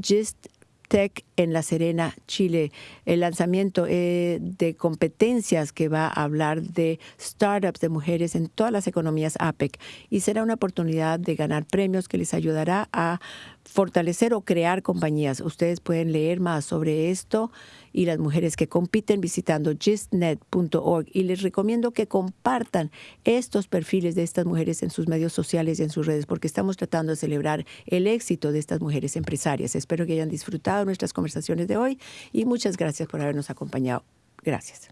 Gist Tech en La Serena, Chile. El lanzamiento eh, de competencias que va a hablar de startups de mujeres en todas las economías APEC y será una oportunidad de ganar premios que les ayudará a fortalecer o crear compañías. Ustedes pueden leer más sobre esto y las mujeres que compiten visitando gistnet.org y les recomiendo que compartan estos perfiles de estas mujeres en sus medios sociales y en sus redes porque estamos tratando de celebrar el éxito de estas mujeres empresarias. Espero que hayan disfrutado nuestras conversaciones de hoy y muchas gracias por habernos acompañado. Gracias.